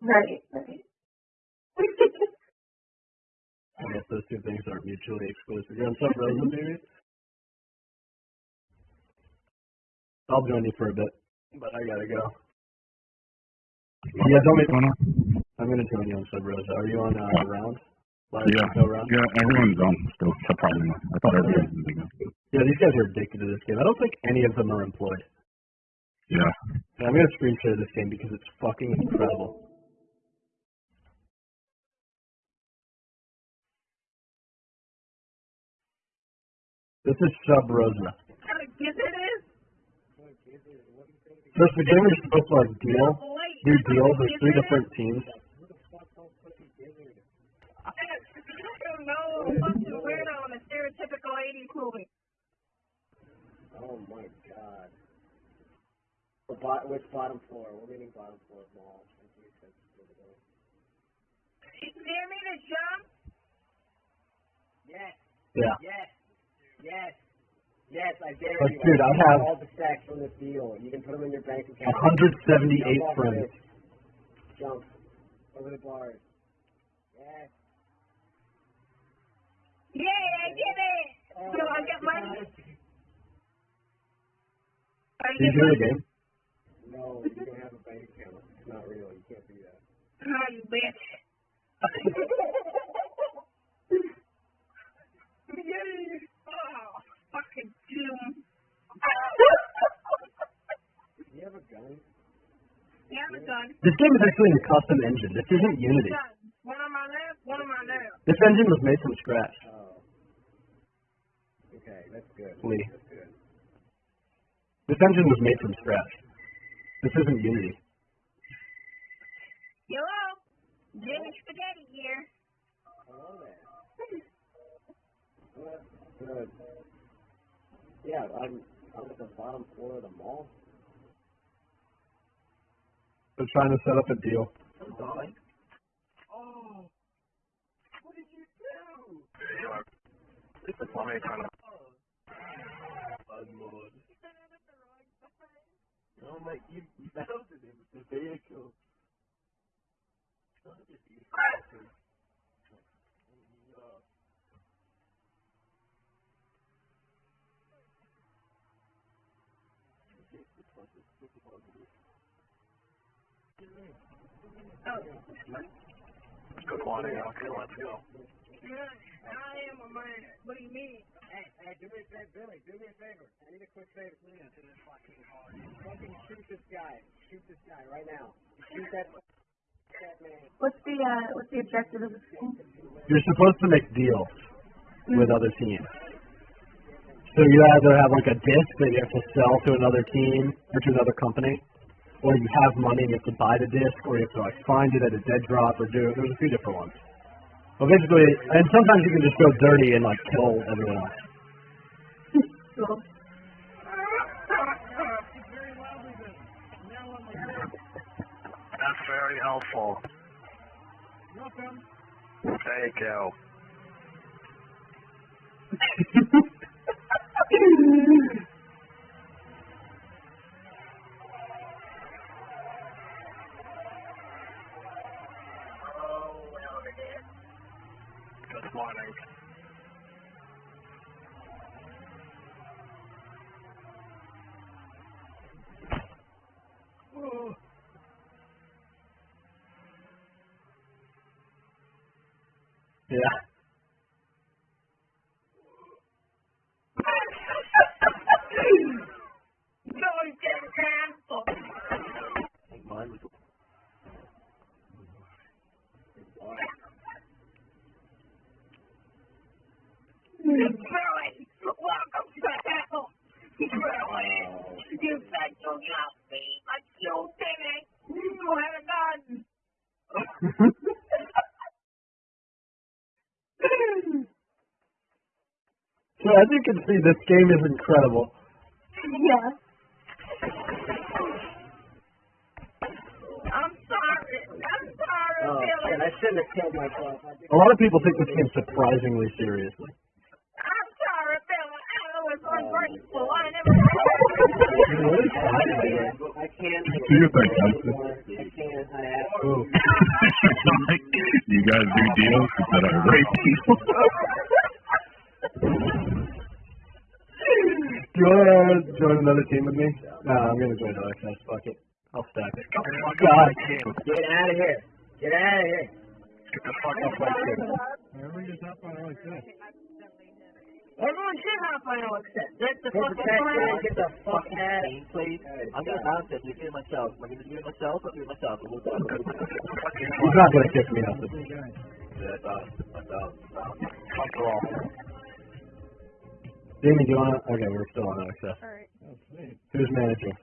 [SPEAKER 3] Right, right.
[SPEAKER 1] I guess those two things aren't mutually exclusive. You want some maybe? I'll join you for a bit, but I gotta go. Yeah, don't make-
[SPEAKER 2] going on?
[SPEAKER 1] I'm gonna join you on Sub Rosa. Are you on uh, round? Live
[SPEAKER 2] Yeah,
[SPEAKER 1] Go round?
[SPEAKER 2] yeah, everyone's on still, surprisingly. I thought everyone was using it.
[SPEAKER 1] Yeah, these guys are addicted to this game. I don't think any of them are employed.
[SPEAKER 2] Yeah.
[SPEAKER 1] And I'm gonna screen share this game because it's fucking incredible. This is Sub Rosa.
[SPEAKER 4] Yes, it is.
[SPEAKER 1] So it's the game where you're supposed to like deal, do deals. There's three different teams.
[SPEAKER 4] I don't know. What's the weirdo in a stereotypical 80s movie?
[SPEAKER 5] Oh my god. The bot- which bottom floor? We're meaning bottom floor mall.
[SPEAKER 4] You dare me to jump?
[SPEAKER 5] Yes,
[SPEAKER 1] Yeah.
[SPEAKER 5] yes, yes, yes, I dare
[SPEAKER 1] Like,
[SPEAKER 5] you.
[SPEAKER 1] dude, I
[SPEAKER 5] have
[SPEAKER 1] have-
[SPEAKER 5] all the stacks from this deal. You can put them in your bank account.
[SPEAKER 1] 178
[SPEAKER 5] Jump
[SPEAKER 1] friends.
[SPEAKER 5] Jump. Over the bars. Yes.
[SPEAKER 4] Yay, I did it! Oh, so I get money? I
[SPEAKER 1] Did you
[SPEAKER 4] get
[SPEAKER 1] hear the game?
[SPEAKER 5] No, you don't have a bank account. It's not real. You can't do that.
[SPEAKER 4] Oh, you bitch. Yay! Fucking doom.
[SPEAKER 5] Do you have a gun?
[SPEAKER 4] Yeah, I'm done.
[SPEAKER 1] This game is actually in a custom engine. This isn't Unity.
[SPEAKER 4] One on my left, one on my left.
[SPEAKER 1] This engine was made from scratch.
[SPEAKER 5] Oh. Okay, that's good.
[SPEAKER 1] Lee.
[SPEAKER 5] That's good.
[SPEAKER 1] This engine was made from scratch. This isn't Unity.
[SPEAKER 4] Hello? Jimmy Spaghetti here.
[SPEAKER 5] Hello there. Good. Good. Yeah, I'm I'm at the bottom floor of the mall.
[SPEAKER 1] They're trying to set up a deal.
[SPEAKER 5] Oh. What did you do?
[SPEAKER 2] It's a funny kind of.
[SPEAKER 5] Oh my, you melted it with the vehicle.
[SPEAKER 2] Good morning. Okay, let's go.
[SPEAKER 4] I am a man. What do you mean?
[SPEAKER 5] Hey, hey, do me a favor, Billy, do me a favor. I need a quick favor. Please. Fucking shoot this guy. Shoot this guy right now. Shoot that, that man.
[SPEAKER 4] What's the uh what's the objective of this game?
[SPEAKER 1] You're supposed to make deals with other teams. So you either have like a disc that you have to sell to another team or to another company, or you have money and you have to buy the disc, or you have to like find it at a dead drop or do there's a few different ones. Well basically and sometimes you can just go dirty and like kill everyone else.
[SPEAKER 4] Cool.
[SPEAKER 2] That's very helpful. Welcome. Thank you.
[SPEAKER 1] Yeah.
[SPEAKER 4] Canceled.
[SPEAKER 1] Mine was
[SPEAKER 4] Billy, welcome to hell. Billy, you said you love me, but you didn't. You had a gun.
[SPEAKER 1] So as you can see, this game is incredible.
[SPEAKER 4] Yeah. I'm sorry. I'm sorry,
[SPEAKER 5] Oh,
[SPEAKER 4] Billy.
[SPEAKER 5] shit, I shouldn't have killed myself.
[SPEAKER 1] A lot of people take this game surprisingly seriously.
[SPEAKER 2] Do your thing, guys.
[SPEAKER 5] I can't. I have
[SPEAKER 1] Ooh.
[SPEAKER 2] you guys do deals that are rape people.
[SPEAKER 1] Do you want to join another team with me? No, I'm gonna join OXS. Fuck it. I'll stack it.
[SPEAKER 2] Come on,
[SPEAKER 1] God.
[SPEAKER 5] Get out of here. Get out of here.
[SPEAKER 2] Get the fuck up right there.
[SPEAKER 6] Everybody just hop on like this.
[SPEAKER 3] Everyone should hop on Alexa. That's the
[SPEAKER 5] Go
[SPEAKER 3] fucking
[SPEAKER 5] protect
[SPEAKER 3] plan.
[SPEAKER 5] Get the fuck out of
[SPEAKER 7] Team, please. I'm gonna announce this. We do it myself. I'm gonna do it myself. I'll do it myself. We'll talk.
[SPEAKER 1] He's not gonna kick me out.
[SPEAKER 6] Big guy.
[SPEAKER 7] Yeah, I thought. I thought.
[SPEAKER 2] After all.
[SPEAKER 1] Jamie, do you wanna? Okay, we're still on access.
[SPEAKER 3] Alright.
[SPEAKER 6] Oh.
[SPEAKER 1] Who's managing?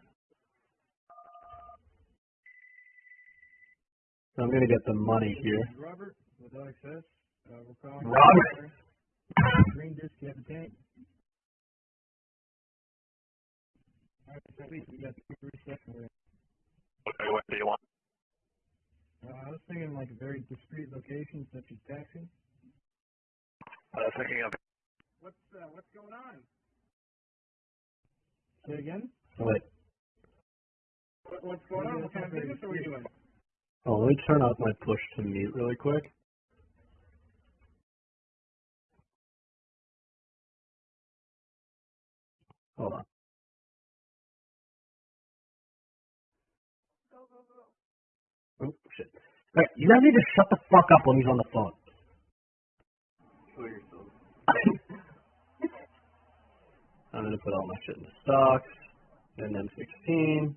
[SPEAKER 1] So I'm gonna get the money here.
[SPEAKER 6] Robert with access. Uh, we're calling
[SPEAKER 1] Robert.
[SPEAKER 6] Green disc, you have a tank. Alright, sweet. We got two reset for it.
[SPEAKER 2] Okay, what do you want?
[SPEAKER 6] Uh, I was thinking like a very discreet locations such as taxi.
[SPEAKER 2] I was thinking of
[SPEAKER 6] What's uh, what's going on? Say again?
[SPEAKER 1] Wait.
[SPEAKER 6] What, what's going on? What kind of business are we doing?
[SPEAKER 1] Oh, let me turn off my push to mute really quick. Hold on. Oh, Hey, you guys need to shut the fuck up when he's on the phone. I'm gonna put all my shit in the stocks, and then 16.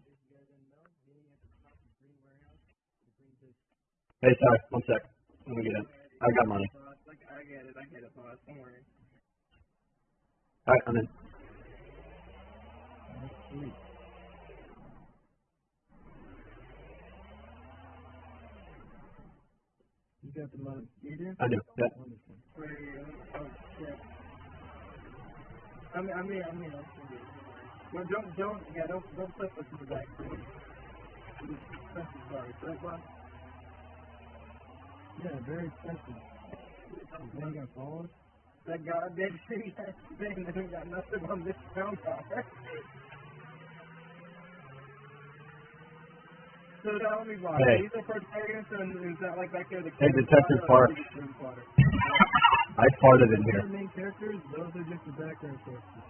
[SPEAKER 1] Hey, sorry, one sec. Let me get in. I got money.
[SPEAKER 6] I get it, I get it, boss. Don't worry.
[SPEAKER 1] Alright, I'm in.
[SPEAKER 6] Sweet. You got the money. You do?
[SPEAKER 1] I do. Yeah.
[SPEAKER 6] Wonderful. Oh, shit. I mean, I mean, I mean. Well, don't, don't, yeah, don't, don't flip us to the back. Expensive sorry. Right? Yeah, very expensive. You got followed? That goddamn thing that ain't got nothing on this phone call. So tell me, boss,
[SPEAKER 1] Hey.
[SPEAKER 6] these are protagonists, and is that like back there the
[SPEAKER 1] Hey, Detective
[SPEAKER 6] Park?
[SPEAKER 1] Park. I farted in here.
[SPEAKER 6] the main characters, those are just the background characters.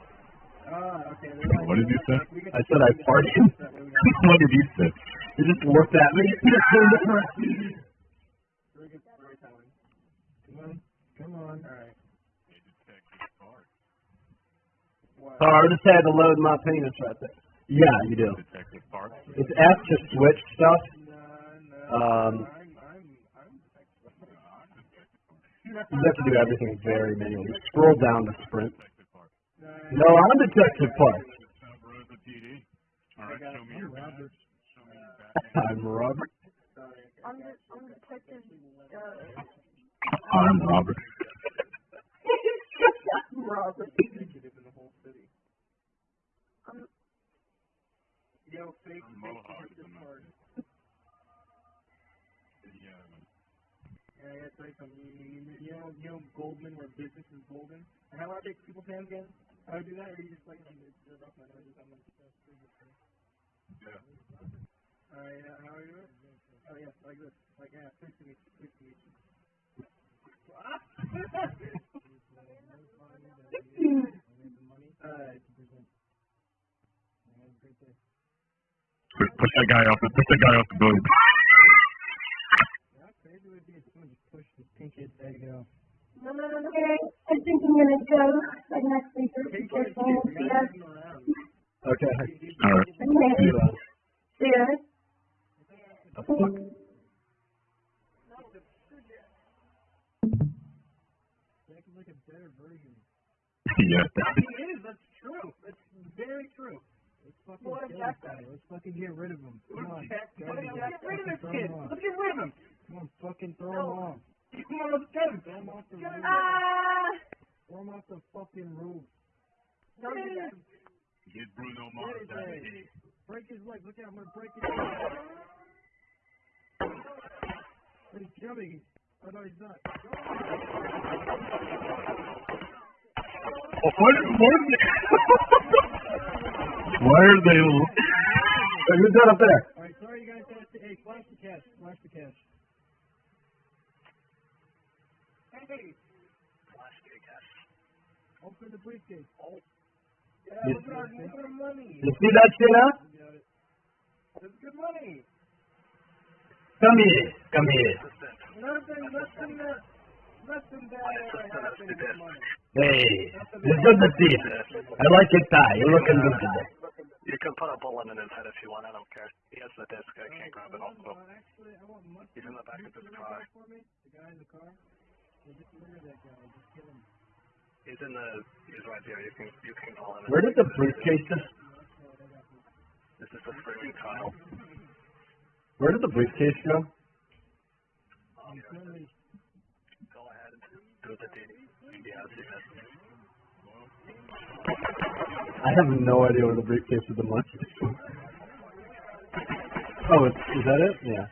[SPEAKER 6] Ah, okay. like-
[SPEAKER 2] What did you say?
[SPEAKER 1] I said I farted.
[SPEAKER 6] characters that way we got-
[SPEAKER 2] what did you say?
[SPEAKER 1] He just looked at me.
[SPEAKER 6] Very good storytelling. Come on, come on. All right.
[SPEAKER 1] Sorry, I just had to load my penis right there. Yeah, you do. It's F to switch stuff.
[SPEAKER 6] No, no.
[SPEAKER 1] Um,
[SPEAKER 6] I'm, I'm, I'm.
[SPEAKER 1] You have to do everything very manually. Scroll down to sprint. No, I'm Detective Park.
[SPEAKER 2] South Rosa PD. All right, show me your badge.
[SPEAKER 6] Robert.
[SPEAKER 2] Show me your badge.
[SPEAKER 1] I'm Robert.
[SPEAKER 3] I'm the, I'm detective, uh,
[SPEAKER 2] I'm Robert.
[SPEAKER 3] Robert.
[SPEAKER 6] Executive in the whole city.
[SPEAKER 3] I'm,
[SPEAKER 6] Yo, fake,
[SPEAKER 2] I'm
[SPEAKER 6] fake
[SPEAKER 2] Mohawk,
[SPEAKER 6] detective
[SPEAKER 2] I'm not-
[SPEAKER 6] card.
[SPEAKER 2] Yeah,
[SPEAKER 6] Yeah, I gotta tell you something. You, you, you, you know, you know Goldmen, where business is golden. And how do I make people's hands again? How do I do that? Or you just like, I'm just rough my nose, I'm like, that's pretty good.
[SPEAKER 2] yeah.
[SPEAKER 6] Alright, uh, how are you? Oh, yeah, like this. Like, yeah, pleased to meet you. Pleased to meet you. Alright.
[SPEAKER 2] Push, push that guy off. the- Push that guy off the boat.
[SPEAKER 6] How crazy would be if someone just pushed this pink kid's head to go?
[SPEAKER 3] no, no, no, no. Okay, I think I'm gonna go. Like next week or
[SPEAKER 6] Pink
[SPEAKER 3] or
[SPEAKER 6] kid's
[SPEAKER 3] so.
[SPEAKER 6] here.
[SPEAKER 3] See ya.
[SPEAKER 6] gotta move him around.
[SPEAKER 1] Okay.
[SPEAKER 2] All right.
[SPEAKER 3] Okay. See ya.
[SPEAKER 6] Jack is like a better version.
[SPEAKER 2] Yeah.
[SPEAKER 6] He is, that's true. That's very true. Let's fucking
[SPEAKER 3] What
[SPEAKER 6] kill this guy. Let's fucking get rid of him. Come on. Jack, Go let's get rid of this kid. Let's get rid of him. Come on, fucking throw him off. Come on, let's get him. Throw him off the roof.
[SPEAKER 3] Ah,
[SPEAKER 6] Throw him off the fucking roof.
[SPEAKER 3] please.
[SPEAKER 2] Get Bruno Mars out of here.
[SPEAKER 6] Break his leg. Look out, I'm gonna break his leg. He's jumping. Oh no, he's not.
[SPEAKER 2] Oh, what, what is it? Why are they?
[SPEAKER 1] Hey, who's that up there?
[SPEAKER 6] Alright, sorry you guys have to. Hey, flash the cash. Flash the cash. Hey! Flash the cash. Open the briefcase. Oh. Yeah,
[SPEAKER 1] You-
[SPEAKER 6] look at our, look at our money.
[SPEAKER 1] You see that shit now?
[SPEAKER 6] Got it. That's good money.
[SPEAKER 1] Come here. Come here.
[SPEAKER 6] Nothing, nothing that, nothing that uh, happened this morning.
[SPEAKER 1] Hey, it's good to see. I like your tie. You're looking good today.
[SPEAKER 8] You can put a bullet in his head if you want. I don't care. He has the disc. I can't grab it also.
[SPEAKER 6] Actually, I want mustard.
[SPEAKER 8] He's in the back of his car.
[SPEAKER 6] that for? The guy in the car? Yeah, just murder that guy. Just kill him.
[SPEAKER 8] He's in the. He's right there. You can. You can call him.
[SPEAKER 1] Where did the briefcase just?
[SPEAKER 8] This is the screaming Kyle.
[SPEAKER 1] Where did the briefcase go?
[SPEAKER 8] Oh, go ahead. Do the deed. Yeah, see that.
[SPEAKER 1] I have no idea where the briefcase with the money is. Oh, it's, is that it? Yeah.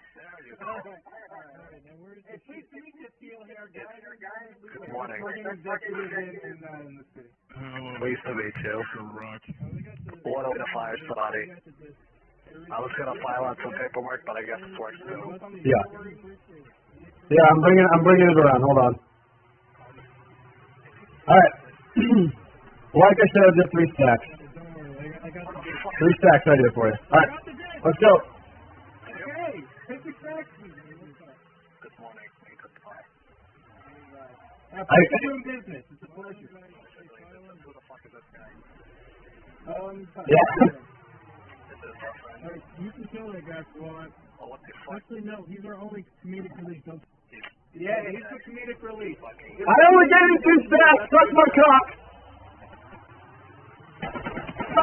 [SPEAKER 8] Good morning.
[SPEAKER 6] The.
[SPEAKER 8] To.
[SPEAKER 2] Rock.
[SPEAKER 8] What over to fire somebody? I was gonna file out some paperwork, but I guess it's works too.
[SPEAKER 1] Yeah. Yeah, I'm bringing I'm bringing it around. Hold on. All right. like I said, just three stacks. Three stacks right here for you. All right, let's go.
[SPEAKER 6] Hey, take your taxi.
[SPEAKER 8] Good morning. Goodbye.
[SPEAKER 6] Uh,
[SPEAKER 1] I-
[SPEAKER 6] pleasure doing business. It's a pleasure.
[SPEAKER 8] Who the fuck is this guy?
[SPEAKER 6] Um,
[SPEAKER 1] Yeah.
[SPEAKER 6] Alright, you can kill that guy if you want.
[SPEAKER 8] Oh, what the fuck?
[SPEAKER 6] Actually, no, he's our only comedic relief. Don't. Yeah, he's the comedic relief.
[SPEAKER 1] I only gave you two stacks. Suck my cock.
[SPEAKER 3] Hey,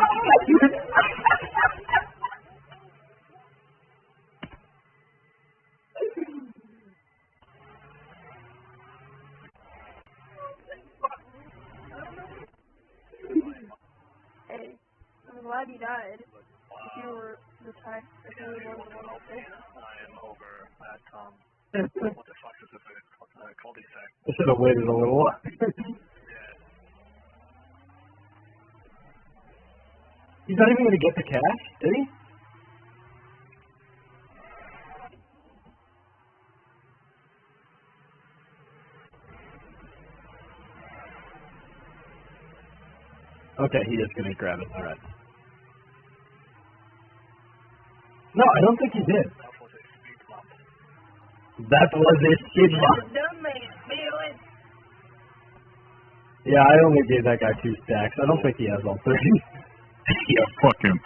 [SPEAKER 3] I'm glad you died. If you were the type, if you were one the ones that
[SPEAKER 8] I am over at um. what the fuck is this? Uh, cul-de-sac.
[SPEAKER 1] I should have waited a little. He's not even gonna get the cash, did he? Okay, he is gonna grab it. All right. No, I don't think he did.
[SPEAKER 8] That was a speed bump.
[SPEAKER 1] That was a speed bump.
[SPEAKER 3] Dumb man, feeling.
[SPEAKER 1] Yeah, I only gave that guy two stacks. I don't think he has all three.
[SPEAKER 2] Yeah, fuck him.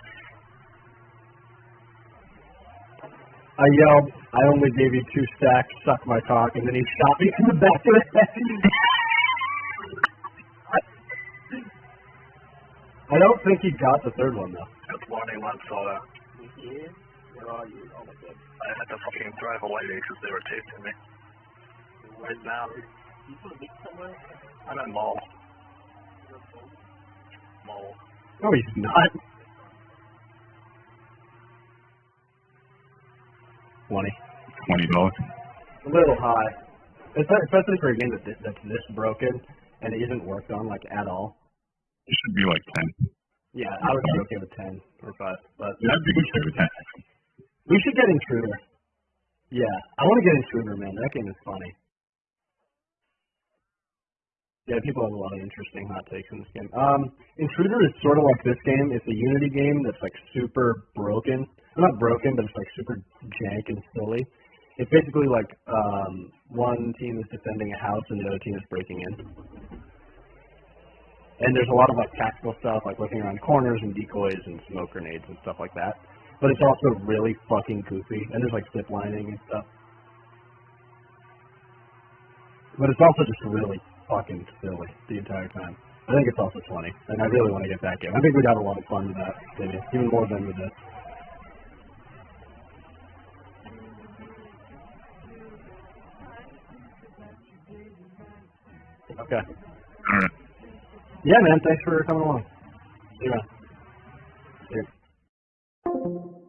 [SPEAKER 1] I yelled, I only gave you two stacks, suck my cock, and then he shot me in the back of the head. I don't think he got the third one though.
[SPEAKER 8] Good morning, Monsota. Where are you? Oh my god. I had to fucking drive away because they were chasing me. Right now. You to meet somewhere? I'm at mall. Mall.
[SPEAKER 1] No, he's not. Twenty.
[SPEAKER 2] Twenty dollars.
[SPEAKER 1] A little high. Especially for a game that, that's this broken and it isn't worked on like at all.
[SPEAKER 2] It should be like ten.
[SPEAKER 1] Yeah, I would be okay with ten or five. But
[SPEAKER 2] Yeah, I'd be okay with ten.
[SPEAKER 1] we should get Intruder. Yeah, I want to get Intruder, man. That game is funny. Yeah, people have a lot of interesting hot takes in this game. Um, Intruder is sort of like this game. It's a Unity game that's like super broken. Well, not broken, but it's like super jank and silly. It's basically like um, one team is defending a house and the other team is breaking in. And there's a lot of like tactical stuff, like looking around corners and decoys and smoke grenades and stuff like that. But it's also really fucking goofy, and there's like zip lining and stuff. But it's also just really fucking silly the entire time. I think it's also 20, and I really want to get that game. I think we'd have a lot of fun with that, maybe, even more than with this. Okay.
[SPEAKER 2] All right.
[SPEAKER 1] Yeah, man. Thanks for coming along. See you. See you.